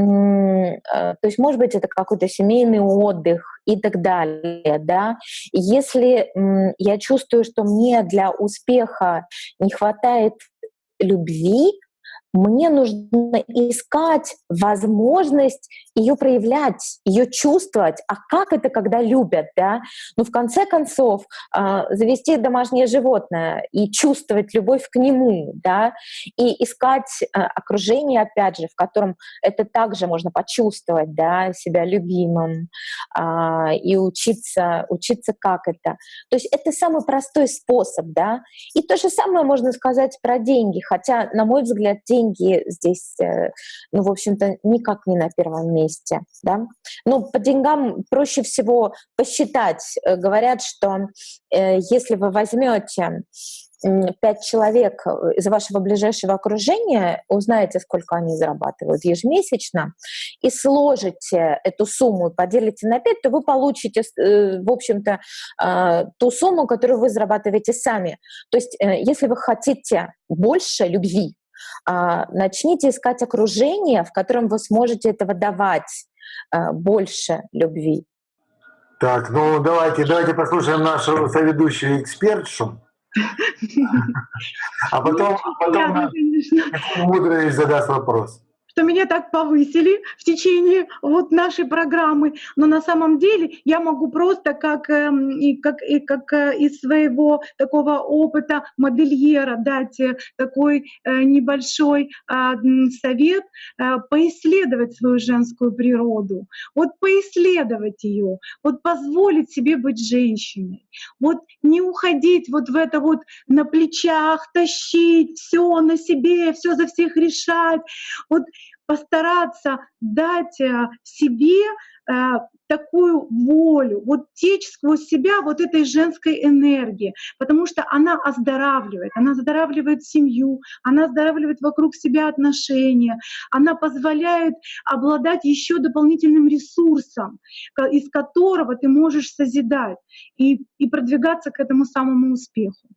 То есть, может быть, это какой-то семейный отдых и так далее, да. Если я чувствую, что мне для успеха не хватает любви, мне нужно искать возможность ее проявлять, ее чувствовать. А как это, когда любят, да? Ну, в конце концов, а, завести домашнее животное и чувствовать любовь к нему, да, и искать а, окружение, опять же, в котором это также можно почувствовать, да, себя любимым а, и учиться, учиться как это. То есть это самый простой способ, да. И то же самое можно сказать про деньги, хотя, на мой взгляд, деньги здесь, э, ну, в общем-то, никак не на первом месте, да. Ну, по деньгам проще всего посчитать. Э, Говорят, что э, если вы возьмете пять человек из вашего ближайшего окружения, узнаете, сколько они зарабатывают ежемесячно, и сложите эту сумму поделите на пять, то вы получите, в общем-то, ту сумму, которую вы зарабатываете сами. То есть, если вы хотите больше любви, начните искать окружение, в котором вы сможете этого давать а, больше любви. Так, ну давайте, давайте послушаем нашу соведущую экспертшу. А потом, а потом. Мудрович задаст вопрос. Что меня так повысили в течение вот нашей программы, но на самом деле я могу просто как, эм, и как, и как э, из своего такого опыта модельера дать э, такой э, небольшой а, совет, э, поисследовать свою женскую природу, вот поисследовать ее, вот позволить себе быть женщиной, вот не уходить вот в это вот на плечах, тащить все на себе, все за всех решать, вот постараться дать э, себе э, такую волю, вот течь сквозь себя вот этой женской энергии, потому что она оздоравливает, она оздоравливает семью, она оздоравливает вокруг себя отношения, она позволяет обладать еще дополнительным ресурсом, из которого ты можешь созидать и, и продвигаться к этому самому успеху.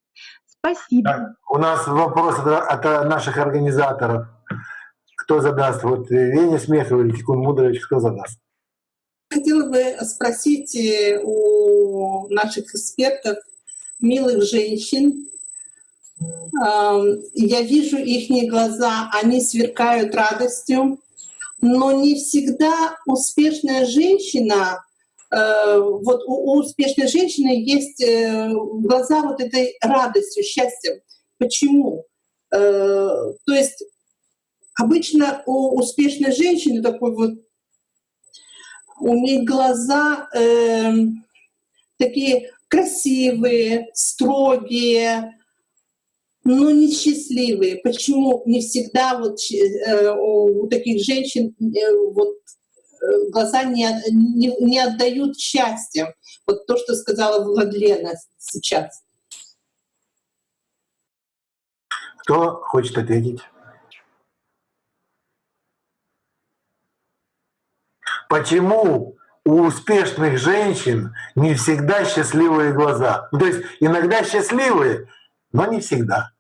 Спасибо. Так, у нас вопрос от наших организаторов. Кто задаст? Вот э, Веня Смехов или Тикун Мудрович, кто задаст? Хотела бы спросить э, у наших экспертов, милых женщин. Ам, Я вижу их глаза, они сверкают радостью, но не всегда успешная женщина, э, вот у успешной женщины есть э, глаза вот этой радостью, счастьем. Почему? Э, То есть обычно у успешной женщины такой вот у них глаза эм, такие красивые, строгие, но несчастливые. Почему не всегда вот э, у таких женщин э, вот э, глаза не, не, не отдают счастья? Вот то, что сказала Владлена сейчас. Кто хочет ответить? Почему у успешных женщин не всегда счастливые глаза? Ну, то есть иногда счастливые, но не всегда.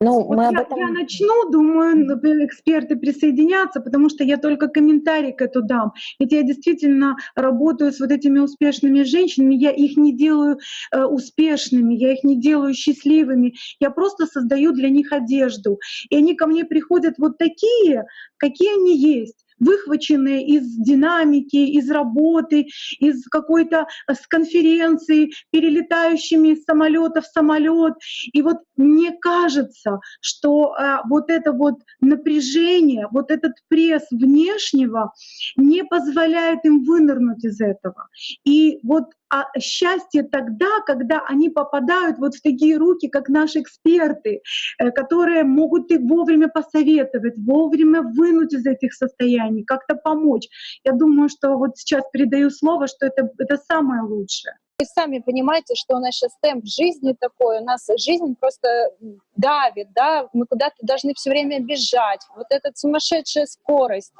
Ну, Вот мы об я, этом... я начну, думаю, например, эксперты присоединятся, потому что я только комментарий к этому дам. Ведь я действительно работаю с вот этими успешными женщинами, я их не делаю э, успешными, я их не делаю счастливыми, я просто создаю для них одежду. И они ко мне приходят вот такие, какие они есть выхваченные из динамики, из работы, из какой-то э, с конференции, перелетающими из самолета в самолет. И вот мне кажется, что э, вот это вот напряжение, вот этот пресс внешнего не позволяет им вынырнуть из этого. И вот а счастье тогда, когда они попадают вот в такие руки, как наши эксперты, э, которые могут их вовремя посоветовать, вовремя вынуть из этих состояний, как-то помочь. Я думаю, что вот сейчас передаю слово, что это, это самое лучшее. Вы сами понимаете, что у нас сейчас темп жизни такой, у нас жизнь просто давит, да, мы куда-то должны все время бежать. Вот эта сумасшедшая скорость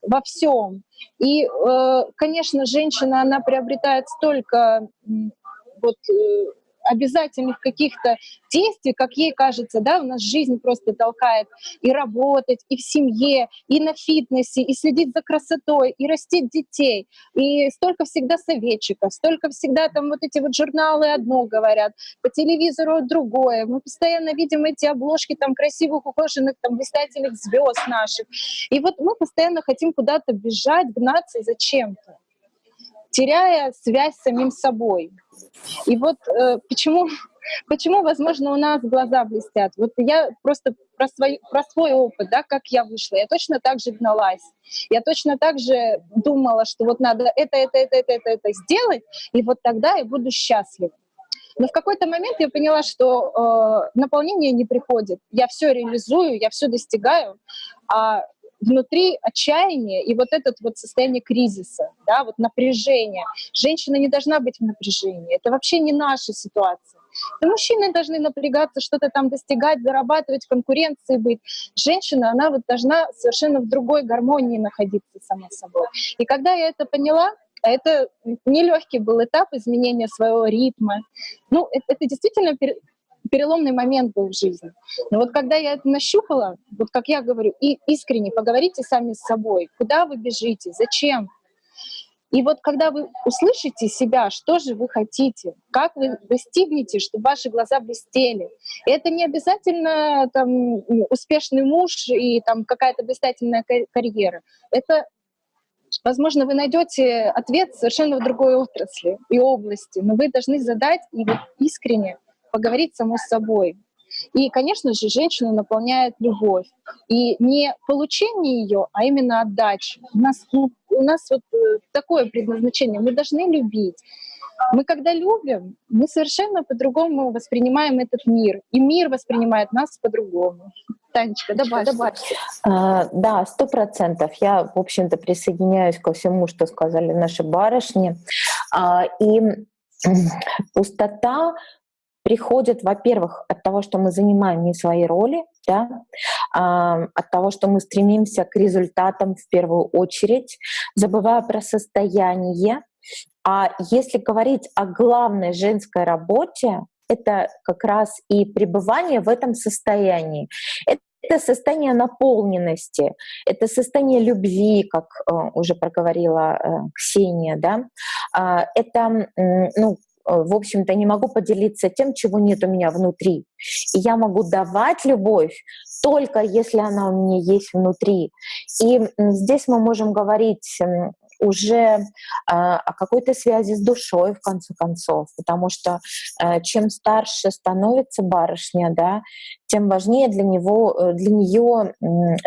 во всем. И, э, конечно, женщина, она приобретает столько вот э, обязательных каких-то действий, как ей кажется, да, у нас жизнь просто толкает и работать, и в семье, и на фитнесе, и следить за красотой, и растить детей, и столько всегда советчиков, столько всегда там вот эти вот журналы одно говорят, по телевизору другое, мы постоянно видим эти обложки там красивых, ухоженных, там блистательных звезд наших, и вот мы постоянно хотим куда-то бежать, гнаться зачем-то теряя связь с самим собой. И вот э, почему, почему, возможно, у нас глаза блестят. Вот я просто про свой, про свой опыт, да, как я вышла. Я точно так же гналась. Я точно так же думала, что вот надо это, это, это, это, это, это сделать, и вот тогда я буду счастлива. Но в какой-то момент я поняла, что э, наполнение не приходит. Я все реализую, я все достигаю, а внутри отчаяние и вот это вот состояние кризиса, да, вот напряжение. Женщина не должна быть в напряжении. Это вообще не наша ситуация. И мужчины должны напрягаться, что-то там достигать, зарабатывать, конкуренции быть. Женщина, она вот должна совершенно в другой гармонии находиться сама собой. И когда я это поняла, а это нелегкий был этап изменения своего ритма. Ну, это, это действительно переломный момент был в жизни. Но вот когда я это нащупала, вот как я говорю, и искренне поговорите сами с собой, куда вы бежите, зачем. И вот когда вы услышите себя, что же вы хотите, как вы достигнете, чтобы ваши глаза блестели. Это не обязательно там, успешный муж и там какая-то блистательная карьера. Это Возможно, вы найдете ответ совершенно в другой отрасли и области, но вы должны задать и вот искренне поговорить само с собой. И, конечно же, женщину наполняет любовь. И не получение ее, а именно отдача. У нас, ну, у нас вот э, такое предназначение. Мы должны любить. Мы когда любим, мы совершенно по-другому воспринимаем этот мир. И мир воспринимает нас по-другому. Танечка, добавь. добавь. А, да, сто процентов. Я, в общем-то, присоединяюсь ко всему, что сказали наши барышни. А, и пустота приходит, во-первых, от того, что мы занимаем не свои роли, да, а, от того, что мы стремимся к результатам в первую очередь, забывая про состояние. А если говорить о главной женской работе, это как раз и пребывание в этом состоянии. Это состояние наполненности, это состояние любви, как э, уже проговорила э, Ксения, да, э, это ну, в общем-то, не могу поделиться тем, чего нет у меня внутри. И я могу давать любовь только если она у меня есть внутри. И здесь мы можем говорить уже а, о какой-то связи с душой, в конце концов, потому что э, чем старше становится барышня, да, тем важнее для него, э, для нее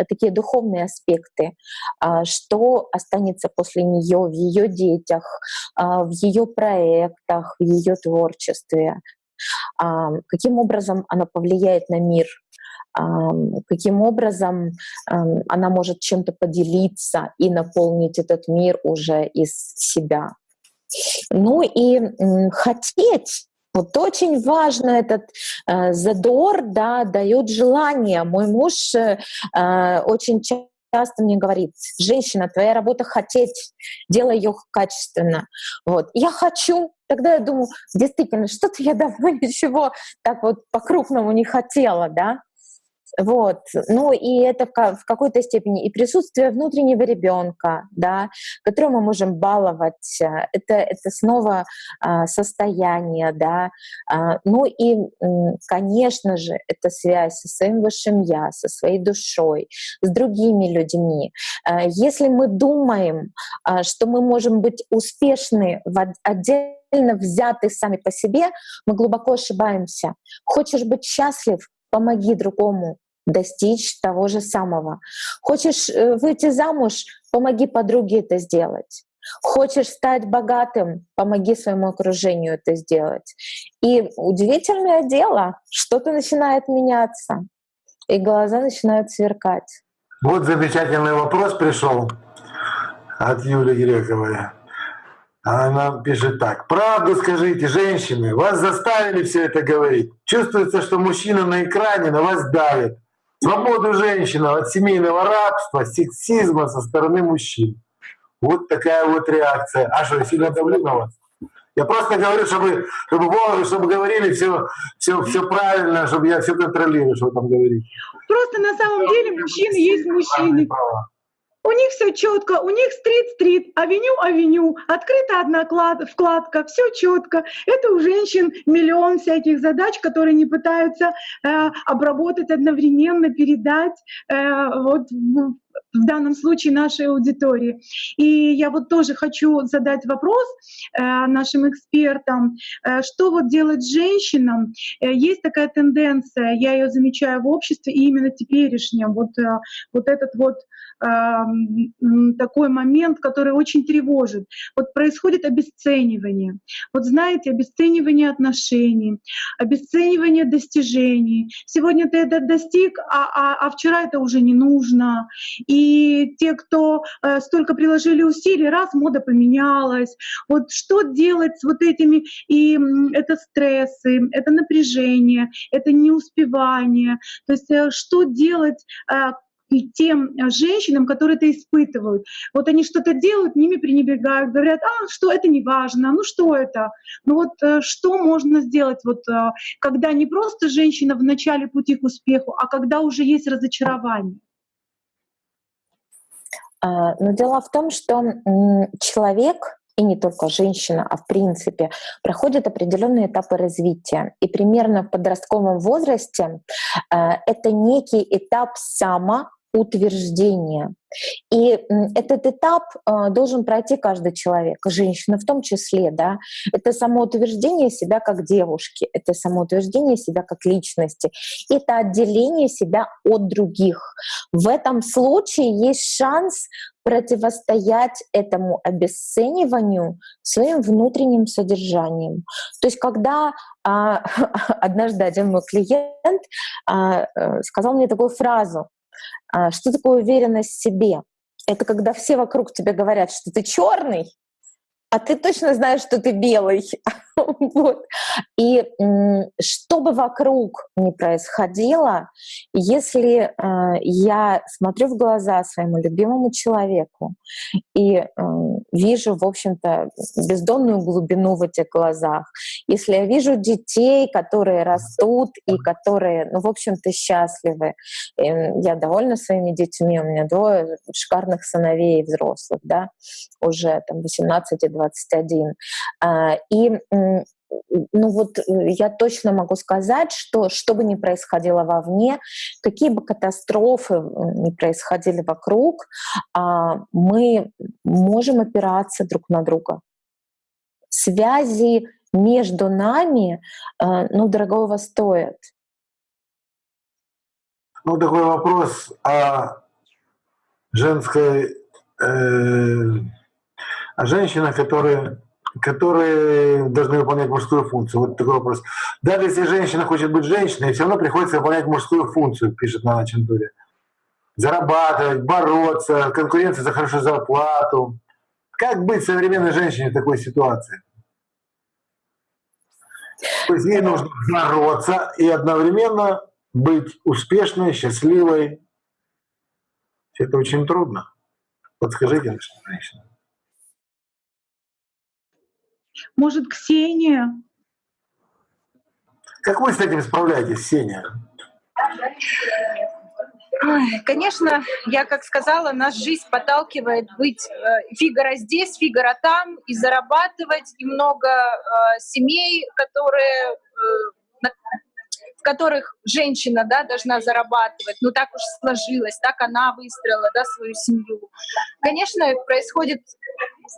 такие духовные аспекты, а, что останется после нее в ее детях, а, в ее проектах, в ее творчестве, каким образом она повлияет на мир, каким образом она может чем-то поделиться и наполнить этот мир уже из себя. Ну и хотеть вот очень важно этот э, задор, да, дает желание. Мой муж э, э очень часто мне говорит, женщина, твоя работа хотеть, делай ее качественно. Вот. Я хочу, тогда я думаю, действительно, что-то я давно ничего так вот по-крупному не хотела, да. Вот. Ну и это в какой-то степени и присутствие внутреннего ребенка, да, которого мы можем баловать. Э, это, это снова а, состояние, да. А, ну и, конечно же, это связь со своим высшим я, со своей душой, с другими людьми. А, если мы думаем, а, что мы можем быть успешны в отдельно взяты сами по себе, мы глубоко ошибаемся. Хочешь быть счастлив, помоги другому достичь того же самого. Хочешь э, выйти замуж, помоги подруге это сделать. Хочешь стать богатым, помоги своему окружению это сделать. И удивительное дело, что-то начинает меняться, и глаза начинают сверкать. Вот замечательный вопрос пришел от Юли Грековой. Она пишет так. Правду скажите, женщины, вас заставили все это говорить. Чувствуется, что мужчина на экране на вас давит. Свободу женщины от семейного рабства, сексизма со стороны мужчин. Вот такая вот реакция. А что, я сильно давлю на вас? Я просто говорю, чтобы, чтобы, чтобы говорили все, все, все правильно, чтобы я все контролирую, что вы там говорите. Просто на самом деле мужчины есть мужчины. У них все четко, у них стрит-стрит, авеню-авеню, открыта одна вкладка, все четко. Это у женщин миллион всяких задач, которые не пытаются э, обработать одновременно, передать э, вот в данном случае нашей аудитории. И я вот тоже хочу задать вопрос э, нашим экспертам, э, что вот делать женщинам? Э, есть такая тенденция, я ее замечаю в обществе, и именно теперешнем, вот, вот этот вот такой момент, который очень тревожит. Вот происходит обесценивание. Вот знаете, обесценивание отношений, обесценивание достижений. Сегодня ты это достиг, а, а, а вчера это уже не нужно. И те, кто э, столько приложили усилий, раз мода поменялась. Вот что делать с вот этими, и это стрессы, это напряжение, это неуспевание. То есть э, что делать, э, и тем женщинам, которые это испытывают. Вот они что-то делают, ними пренебрегают, говорят, а, что это не важно, ну что это? Ну вот что можно сделать, вот, когда не просто женщина в начале пути к успеху, а когда уже есть разочарование? А, но дело в том, что человек и не только женщина, а в принципе, проходит определенные этапы развития. И примерно в подростковом возрасте это некий этап само утверждения. И этот этап э, должен пройти каждый человек, женщина в том числе, да. Это самоутверждение себя как девушки, это самоутверждение себя как личности, это отделение себя от других. В этом случае есть шанс противостоять этому обесцениванию своим внутренним содержанием. То есть когда а, однажды один мой клиент а, э, сказал мне такую фразу, а, что такое уверенность в себе? Это когда все вокруг тебе говорят, что ты черный, а ты точно знаешь, что ты белый. вот. И что бы вокруг ни происходило, если э, я смотрю в глаза своему любимому человеку и э, вижу, в общем-то, бездонную глубину в этих глазах, если я вижу детей, которые растут и которые, ну, в общем-то, счастливы, и я довольна своими детьми, у меня двое шикарных сыновей взрослых, да, уже там 18 и 21. А, и ну вот э, я точно могу сказать, что что бы ни происходило вовне, какие бы катастрофы ни происходили вокруг, а, мы можем опираться друг на друга. Связи между нами, э, ну, дорогого стоят. Ну, такой вопрос о женской, э, о женщинах, которые которые должны выполнять мужскую функцию. Вот такой вопрос. Даже если женщина хочет быть женщиной, все равно приходится выполнять мужскую функцию, пишет Нана Чентури. Зарабатывать, бороться, конкуренция за хорошую зарплату. Как быть современной женщине в такой ситуации? То есть ей нужно бороться и одновременно быть успешной, счастливой. Это очень трудно. Подскажите, женщина. Может, Ксения? Как вы с этим справляетесь, Ксения? Конечно, я как сказала, нас жизнь подталкивает быть э, Фигаро здесь, Фигаро там, и зарабатывать, и много э, семей, которые э, в которых женщина да, должна зарабатывать, ну так уж сложилось, так она выстроила да, свою семью. Конечно, происходит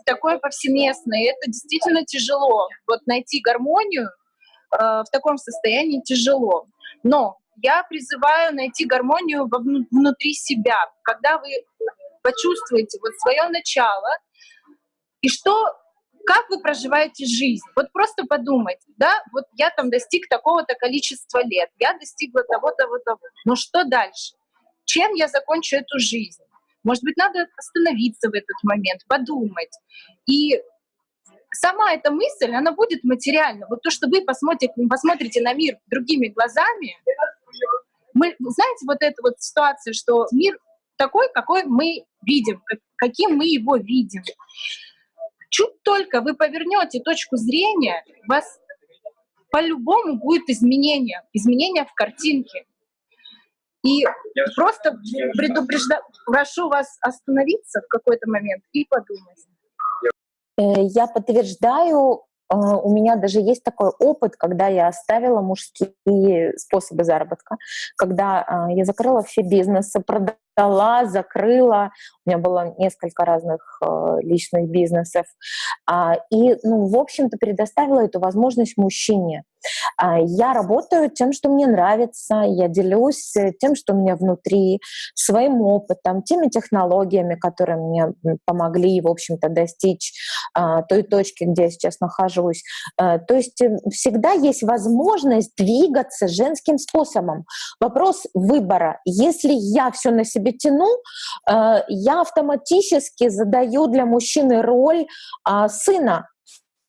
такое повсеместное, и это действительно тяжело. Вот найти гармонию э, в таком состоянии тяжело. Но я призываю найти гармонию внутри себя, когда вы почувствуете вот свое начало, и что как вы проживаете жизнь. Вот просто подумайте, да, вот я там достиг такого-то количества лет, я достигла того-то, того-то. Но что дальше? Чем я закончу эту жизнь? Может быть, надо остановиться в этот момент, подумать. И сама эта мысль, она будет материальна. Вот то, что вы посмотрите, посмотрите на мир другими глазами, мы, знаете, вот эта вот ситуация, что мир такой, какой мы видим, каким мы его видим Чуть только вы повернете точку зрения, у вас по-любому будет изменение, изменение в картинке. И просто предупреждаю, прошу вас остановиться в какой-то момент и подумать. Э, я подтверждаю, э, у меня даже есть такой опыт, когда я оставила мужские способы заработка, когда э, я закрыла все бизнесы, продала дала, закрыла. У меня было несколько разных э, личных бизнесов. А, и, ну, в общем-то, предоставила эту возможность мужчине. А, я работаю тем, что мне нравится, я делюсь э, тем, что у меня внутри, своим опытом, теми технологиями, которые мне помогли, в общем-то, достичь а, той точки, где я сейчас нахожусь. То есть всегда есть возможность двигаться женским способом. Вопрос выбора. Если я все на себе тяну, я автоматически задаю для мужчины роль сына.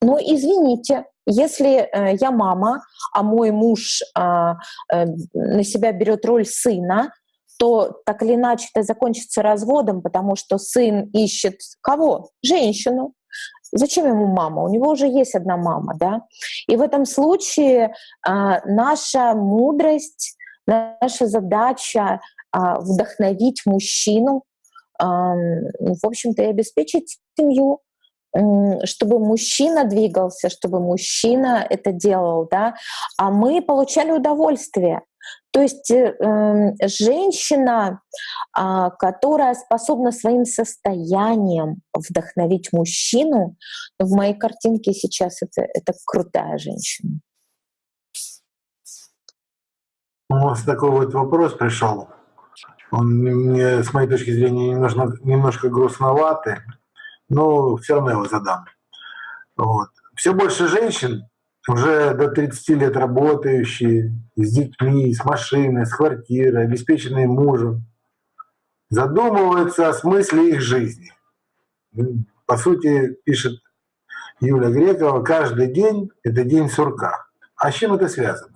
Но извините, если э, я мама, а мой муж а, э, на себя берет роль сына, то так или иначе это закончится разводом, потому что сын ищет кого? Женщину. Зачем ему мама? У него уже есть одна мама, да? И в этом случае а, наша мудрость, наша задача а, вдохновить мужчину, а, в общем-то, и обеспечить семью, чтобы мужчина двигался, чтобы мужчина это делал, да, а мы получали удовольствие. То есть э, женщина, э, которая способна своим состоянием вдохновить мужчину, в моей картинке сейчас это, это крутая женщина. У нас такой вот вопрос пришел. Он мне, с моей точки зрения, немножко, немножко грустноватый но все равно его задам. Вот. Все больше женщин, уже до 30 лет работающие, с детьми, с машиной, с квартирой, обеспеченные мужем, задумываются о смысле их жизни. По сути, пишет Юля Грекова, каждый день — это день сурка. А с чем это связано?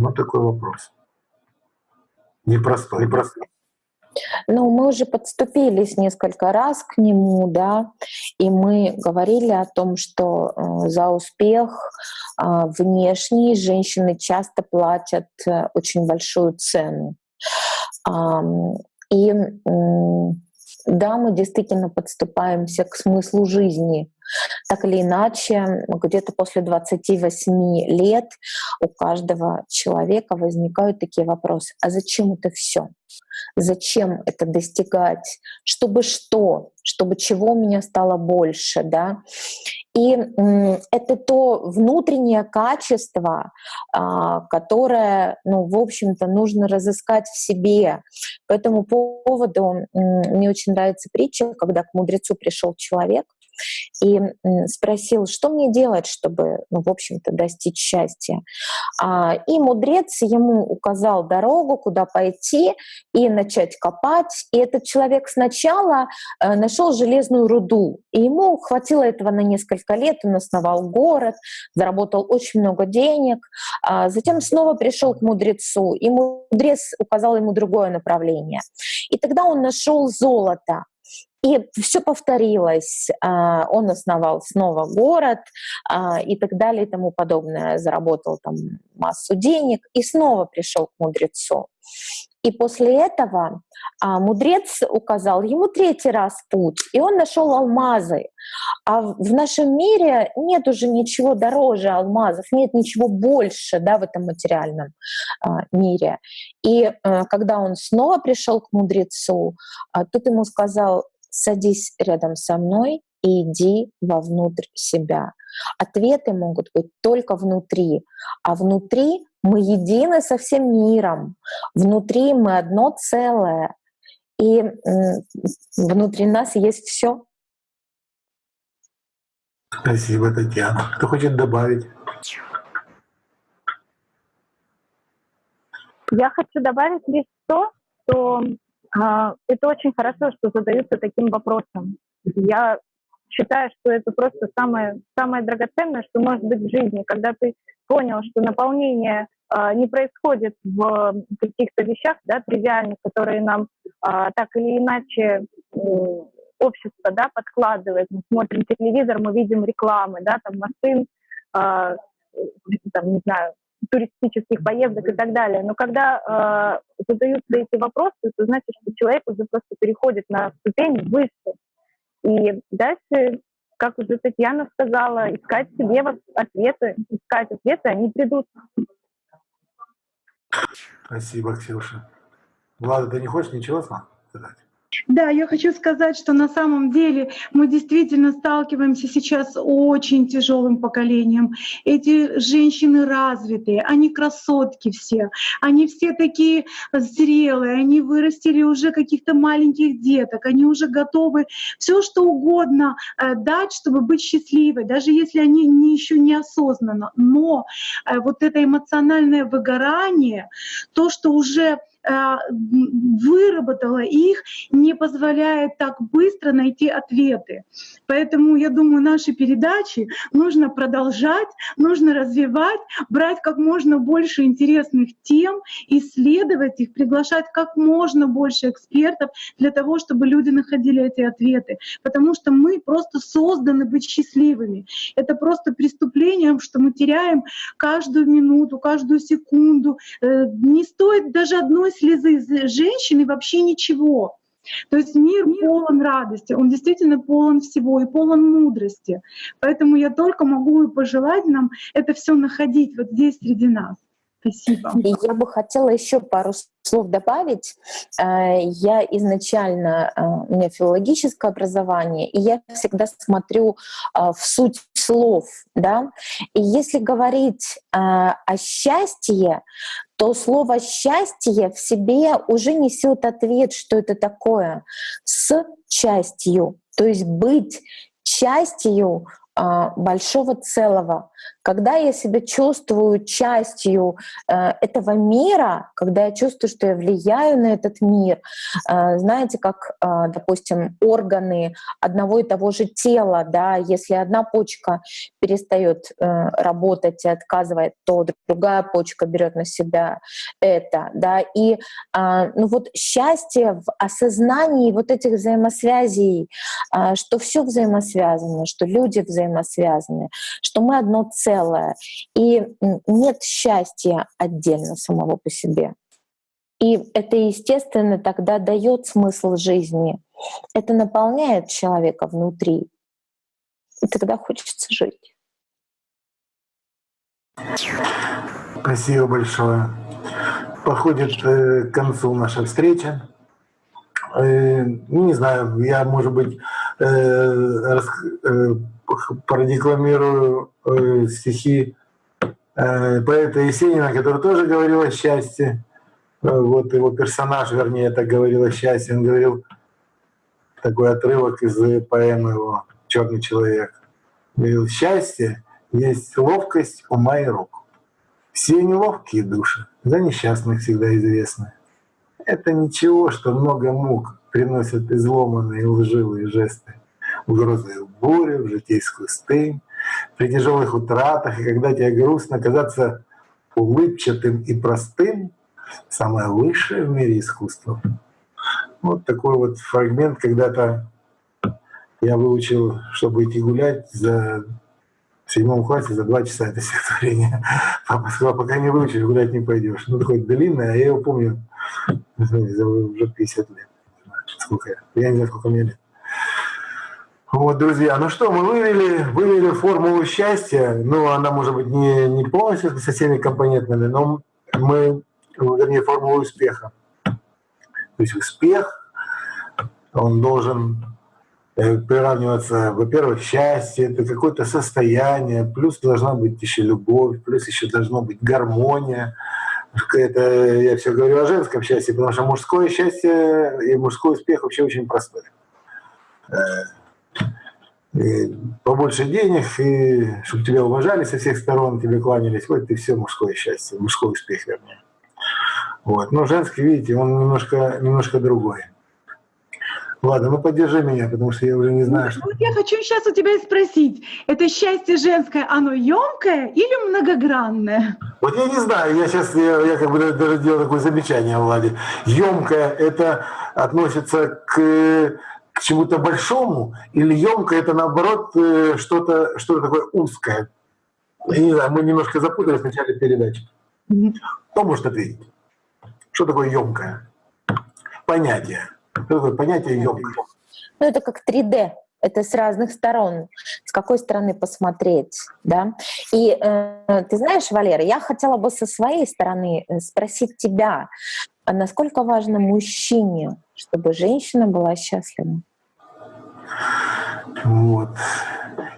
Вот такой вопрос. Непростой. Непростой. Ну, мы уже подступились несколько раз к нему, да, и мы говорили о том, что э, за успех э, внешний женщины часто платят э, очень большую цену. И да, мы действительно подступаемся к смыслу жизни. Так или иначе, где-то после 28 лет у каждого человека возникают такие вопросы. А зачем это все? Зачем это достигать? Чтобы что? Чтобы чего у меня стало больше, да? И это то внутреннее качество, а, которое, ну, в общем-то, нужно разыскать в себе. По этому поводу мне очень нравится притча, когда к мудрецу пришел человек, и спросил, что мне делать, чтобы, ну, в общем-то, достичь счастья. А, и мудрец ему указал дорогу, куда пойти и начать копать. И этот человек сначала э, нашел железную руду, и ему хватило этого на несколько лет. Он основал город, заработал очень много денег. А затем снова пришел к мудрецу, и мудрец указал ему другое направление. И тогда он нашел золото. И все повторилось. А, он основал снова город а, и так далее и тому подобное. Заработал там массу денег и снова пришел к мудрецу. И после этого а, мудрец указал ему третий раз путь, и он нашел алмазы. А в нашем мире нет уже ничего дороже алмазов, нет ничего больше да, в этом материальном мире. И когда он снова пришел к мудрецу, тот ему сказал, садись рядом со мной и иди вовнутрь себя. Ответы могут быть только внутри, а внутри мы едины со всем миром, внутри мы одно целое, и внутри нас есть все. Спасибо, Татьяна. Кто хочет добавить? Я хочу добавить лишь то, что это очень хорошо, что задаются таким вопросом. Я считаю, что это просто самое, самое драгоценное, что может быть в жизни, когда ты понял, что наполнение э, не происходит в каких-то вещах, да, тривиальных, которые нам э, так или иначе общество, да, подкладывает. Мы смотрим телевизор, мы видим рекламы, да, там машин, э, там, не знаю, туристических поездок и так далее. Но когда э, задаются эти вопросы, это значит, что человек уже просто переходит на ступень выше. И дальше, как уже Татьяна сказала, искать себе ответы, искать ответы, они придут. Спасибо, Ксюша. Влада, ты не хочешь ничего сказать? Да, я хочу сказать, что на самом деле мы действительно сталкиваемся сейчас с очень тяжелым поколением. Эти женщины развитые, они красотки все, они все такие зрелые, они вырастили уже каких-то маленьких деток, они уже готовы все что угодно э, дать, чтобы быть счастливой, даже если они не, еще неосознанно. Но э, вот это эмоциональное выгорание, то, что уже выработала их, не позволяет так быстро найти ответы. Поэтому, я думаю, наши передачи нужно продолжать, нужно развивать, брать как можно больше интересных тем, исследовать их, приглашать как можно больше экспертов для того, чтобы люди находили эти ответы. Потому что мы просто созданы быть счастливыми. Это просто преступлением, что мы теряем каждую минуту, каждую секунду. Э, не стоит даже одной слезы женщины вообще ничего. То есть мир полон радости, он действительно полон всего и полон мудрости. Поэтому я только могу пожелать нам это все находить вот здесь среди нас. Спасибо. И я бы хотела еще пару слов добавить. Э, я изначально, э, у меня филологическое образование, и я всегда смотрю э, в суть слов. Да? И если говорить о счастье, то слово «счастье» в себе уже несет ответ, что это такое, с частью. То есть быть частью а, большого целого. Когда я себя чувствую частью э, этого мира, когда я чувствую, что я влияю на этот мир, э, знаете, как, э, допустим, органы одного и того же тела, да, если одна почка перестает работать и отказывает, то другая почка берет на себя это, да, и ну вот счастье в осознании вот этих взаимосвязей, что все взаимосвязано, что люди взаимосвязаны, что мы одно целое, целое. И нет счастья отдельно самого по себе. И это, естественно, тогда дает смысл жизни. Это наполняет человека внутри. И тогда хочется жить. Спасибо большое. Подходит э, к концу наша встреча. Э, ну, не знаю, я, может быть, э, продекламирую э, стихи э, поэта Есенина, который тоже говорил о счастье. Э, вот его персонаж, вернее, так говорил о счастье. Он говорил такой отрывок из поэмы его «Черный человек». Говорил, счастье есть ловкость ума и рук. Все неловкие души, за несчастных всегда известны. Это ничего, что много мук приносят изломанные лживые жесты угрозы в бурю, в житейскую стынь, при тяжелых утратах, и когда тебе грустно, казаться улыбчатым и простым — самое высшее в мире искусство. Вот такой вот фрагмент когда-то я выучил, чтобы идти гулять за в седьмом классе за два часа это стихотворение. Папа сказал, пока не выучишь, гулять не пойдешь. Ну, такое длинное, а я его помню уже 50 лет. Сколько я? Я не знаю, сколько мне лет. Вот, друзья, ну что, мы вывели, вывели формулу счастья. Ну, она может быть не, не полностью со всеми компонентами, но мы, вернее, формулу успеха. То есть успех, он должен э, приравниваться, во-первых, счастье, это какое-то состояние, плюс должна быть еще любовь, плюс еще должна быть гармония. Это я все говорю о женском счастье, потому что мужское счастье и мужской успех вообще очень простой э, и побольше денег, и чтобы тебя уважали со всех сторон, тебе кланялись. Вот и все мужское счастье, мужской успех, вернее. Вот. Но женский, видите, он немножко, немножко другой. Ладно, ну поддержи меня, потому что я уже не знаю, что... Вот я хочу сейчас у тебя спросить, это счастье женское, оно емкое или многогранное? Вот я не знаю, я сейчас, я, я как бы даже делал такое замечание, Влади. Емкое это относится к, к чему-то большому, или емкое это наоборот э, что-то что такое узкое? Я не знаю, мы немножко запутались в начале передачи. Кто может ответить? Что такое емкое? Понятие. Что такое понятие емкое? Ну, это как 3D. Это с разных сторон, с какой стороны посмотреть, да. И э, ты знаешь, Валера, я хотела бы со своей стороны э, спросить тебя, а насколько важно мужчине, чтобы женщина была счастлива? Вот.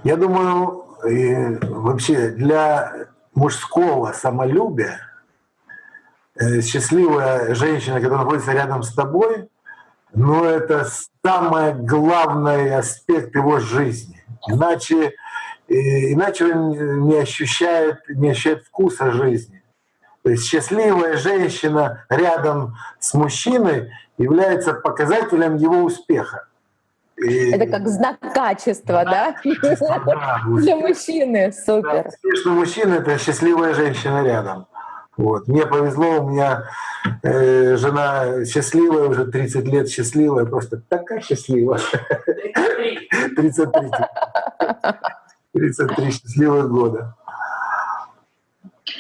Я думаю, и вообще для мужского самолюбия э, счастливая женщина, которая находится рядом с тобой, но это самый главный аспект его жизни. Иначе, иначе он не ощущает, не ощущает вкуса жизни. То есть счастливая женщина рядом с мужчиной является показателем его успеха. И... Это как знак качества, да? да? Для мужчины, супер. Да, успешный мужчина — это счастливая женщина рядом. Вот. Мне повезло, у меня э, жена счастливая, уже 30 лет счастливая, просто такая счастливая. 33. 33 счастливых года.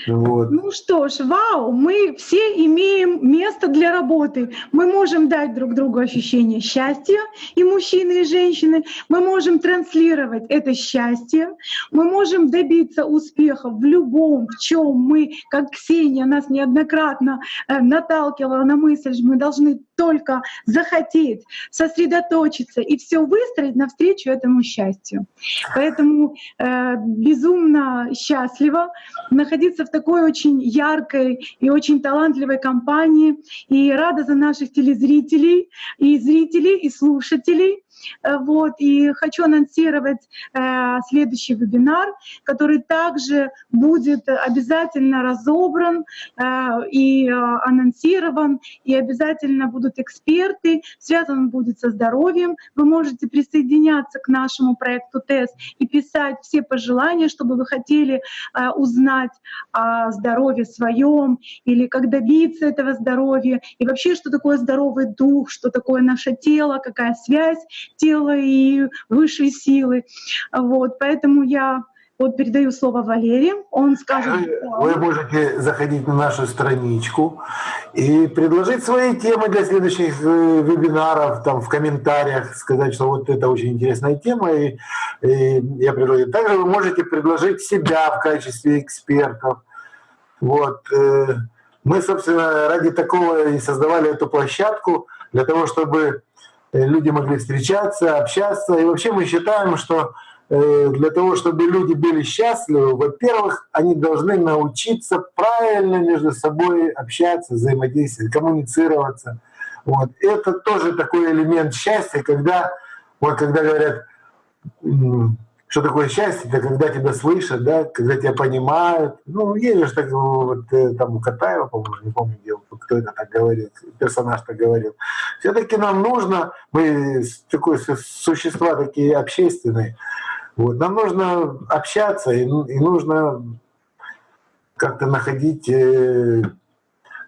Вот. Ну что ж, вау, мы все имеем место для работы. Мы можем дать друг другу ощущение счастья, и мужчины, и женщины. Мы можем транслировать это счастье. Мы можем добиться успеха в любом, в чем мы, как Ксения нас неоднократно э, наталкивала на мысль, что мы должны только захотеть, сосредоточиться и все выстроить навстречу этому счастью. Поэтому э, безумно счастлива находиться в такой очень яркой и очень талантливой компании и рада за наших телезрителей и зрителей и слушателей. Э, вот, и хочу анонсировать э, следующий вебинар, который также будет обязательно разобран э, и э, анонсирован, и обязательно будут эксперты, связан он будет со здоровьем. Вы можете присоединяться к нашему проекту ТЭС и писать все пожелания, чтобы вы хотели э, узнать о здоровье своем или как добиться этого здоровья, и вообще, что такое здоровый дух, что такое наше тело, какая связь тела и высшей силы. Вот, поэтому я вот передаю слово Валерии, он скажет... Вы можете заходить на нашу страничку и предложить свои темы для следующих э, вебинаров, там в комментариях сказать, что вот это очень интересная тема, и, и я предложу. Также вы можете предложить себя в качестве экспертов. Вот. Э, мы, собственно, ради такого и создавали эту площадку, для того, чтобы люди могли встречаться, общаться. И вообще мы считаем, что э, для того, чтобы люди были счастливы, во-первых, они должны научиться правильно между собой общаться, взаимодействовать, коммуницироваться. Вот. Это тоже такой элемент счастья, когда, вот, когда говорят, что такое счастье? Это когда тебя слышат, да, когда тебя понимают. Ну, есть же так, вот, э, там у Катаева, по-моему, не помню, где, кто это так говорил, персонаж так говорил. Все-таки нам нужно, мы такое существа такие общественные, вот, нам нужно общаться и, и нужно как-то находить э,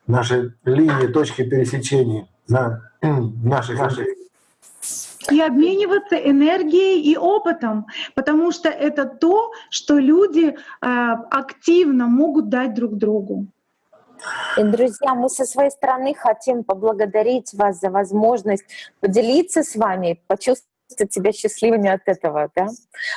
наши линии, точки пересечения на наших, наших и обмениваться энергией и опытом, потому что это то, что люди э, активно могут дать друг другу. И, друзья, мы со своей стороны хотим поблагодарить вас за возможность поделиться с вами, почувствовать себя счастливыми от этого. Да?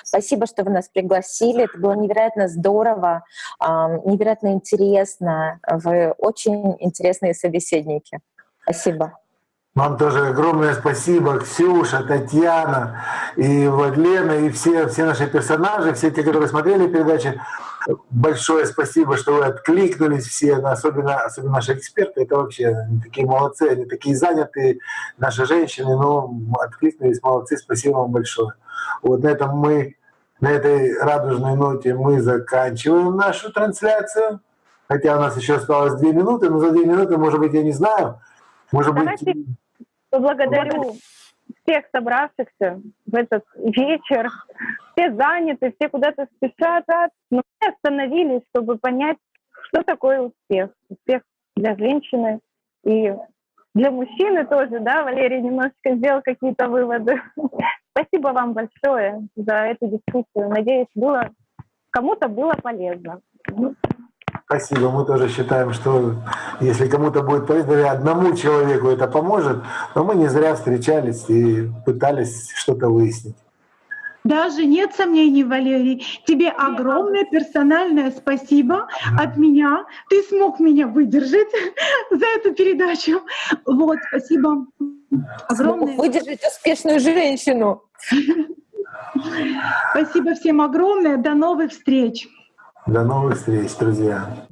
Спасибо, что вы нас пригласили. Это было невероятно здорово, невероятно интересно. Вы очень интересные собеседники. Спасибо. Вам тоже огромное спасибо, Ксюша, Татьяна и Владлена, и все, все наши персонажи, все те, которые смотрели передачи. Большое спасибо, что вы откликнулись все, особенно, особенно наши эксперты. Это вообще они такие молодцы, они такие занятые, наши женщины, но откликнулись, молодцы, спасибо вам большое. Вот на этом мы, на этой радужной ноте мы заканчиваем нашу трансляцию. Хотя у нас еще осталось две минуты, но за две минуты, может быть, я не знаю, может Давайте... быть... Поблагодарю всех собравшихся в этот вечер. Все заняты, все куда-то спешат, но мы остановились, чтобы понять, что такое успех. Успех для женщины и для мужчины тоже, да, Валерий немножечко сделал какие-то выводы. Спасибо вам большое за эту дискуссию. Надеюсь, было кому-то было полезно. Спасибо. Мы тоже считаем, что если кому-то будет полезно, одному человеку это поможет, но мы не зря встречались и пытались что-то выяснить. Даже нет сомнений, Валерий. Тебе огромное персональное спасибо от меня. Ты смог меня выдержать за эту передачу. Вот, спасибо. Огромное. Смог выдержать успешную женщину. Спасибо всем огромное. До новых встреч. До новых встреч, друзья.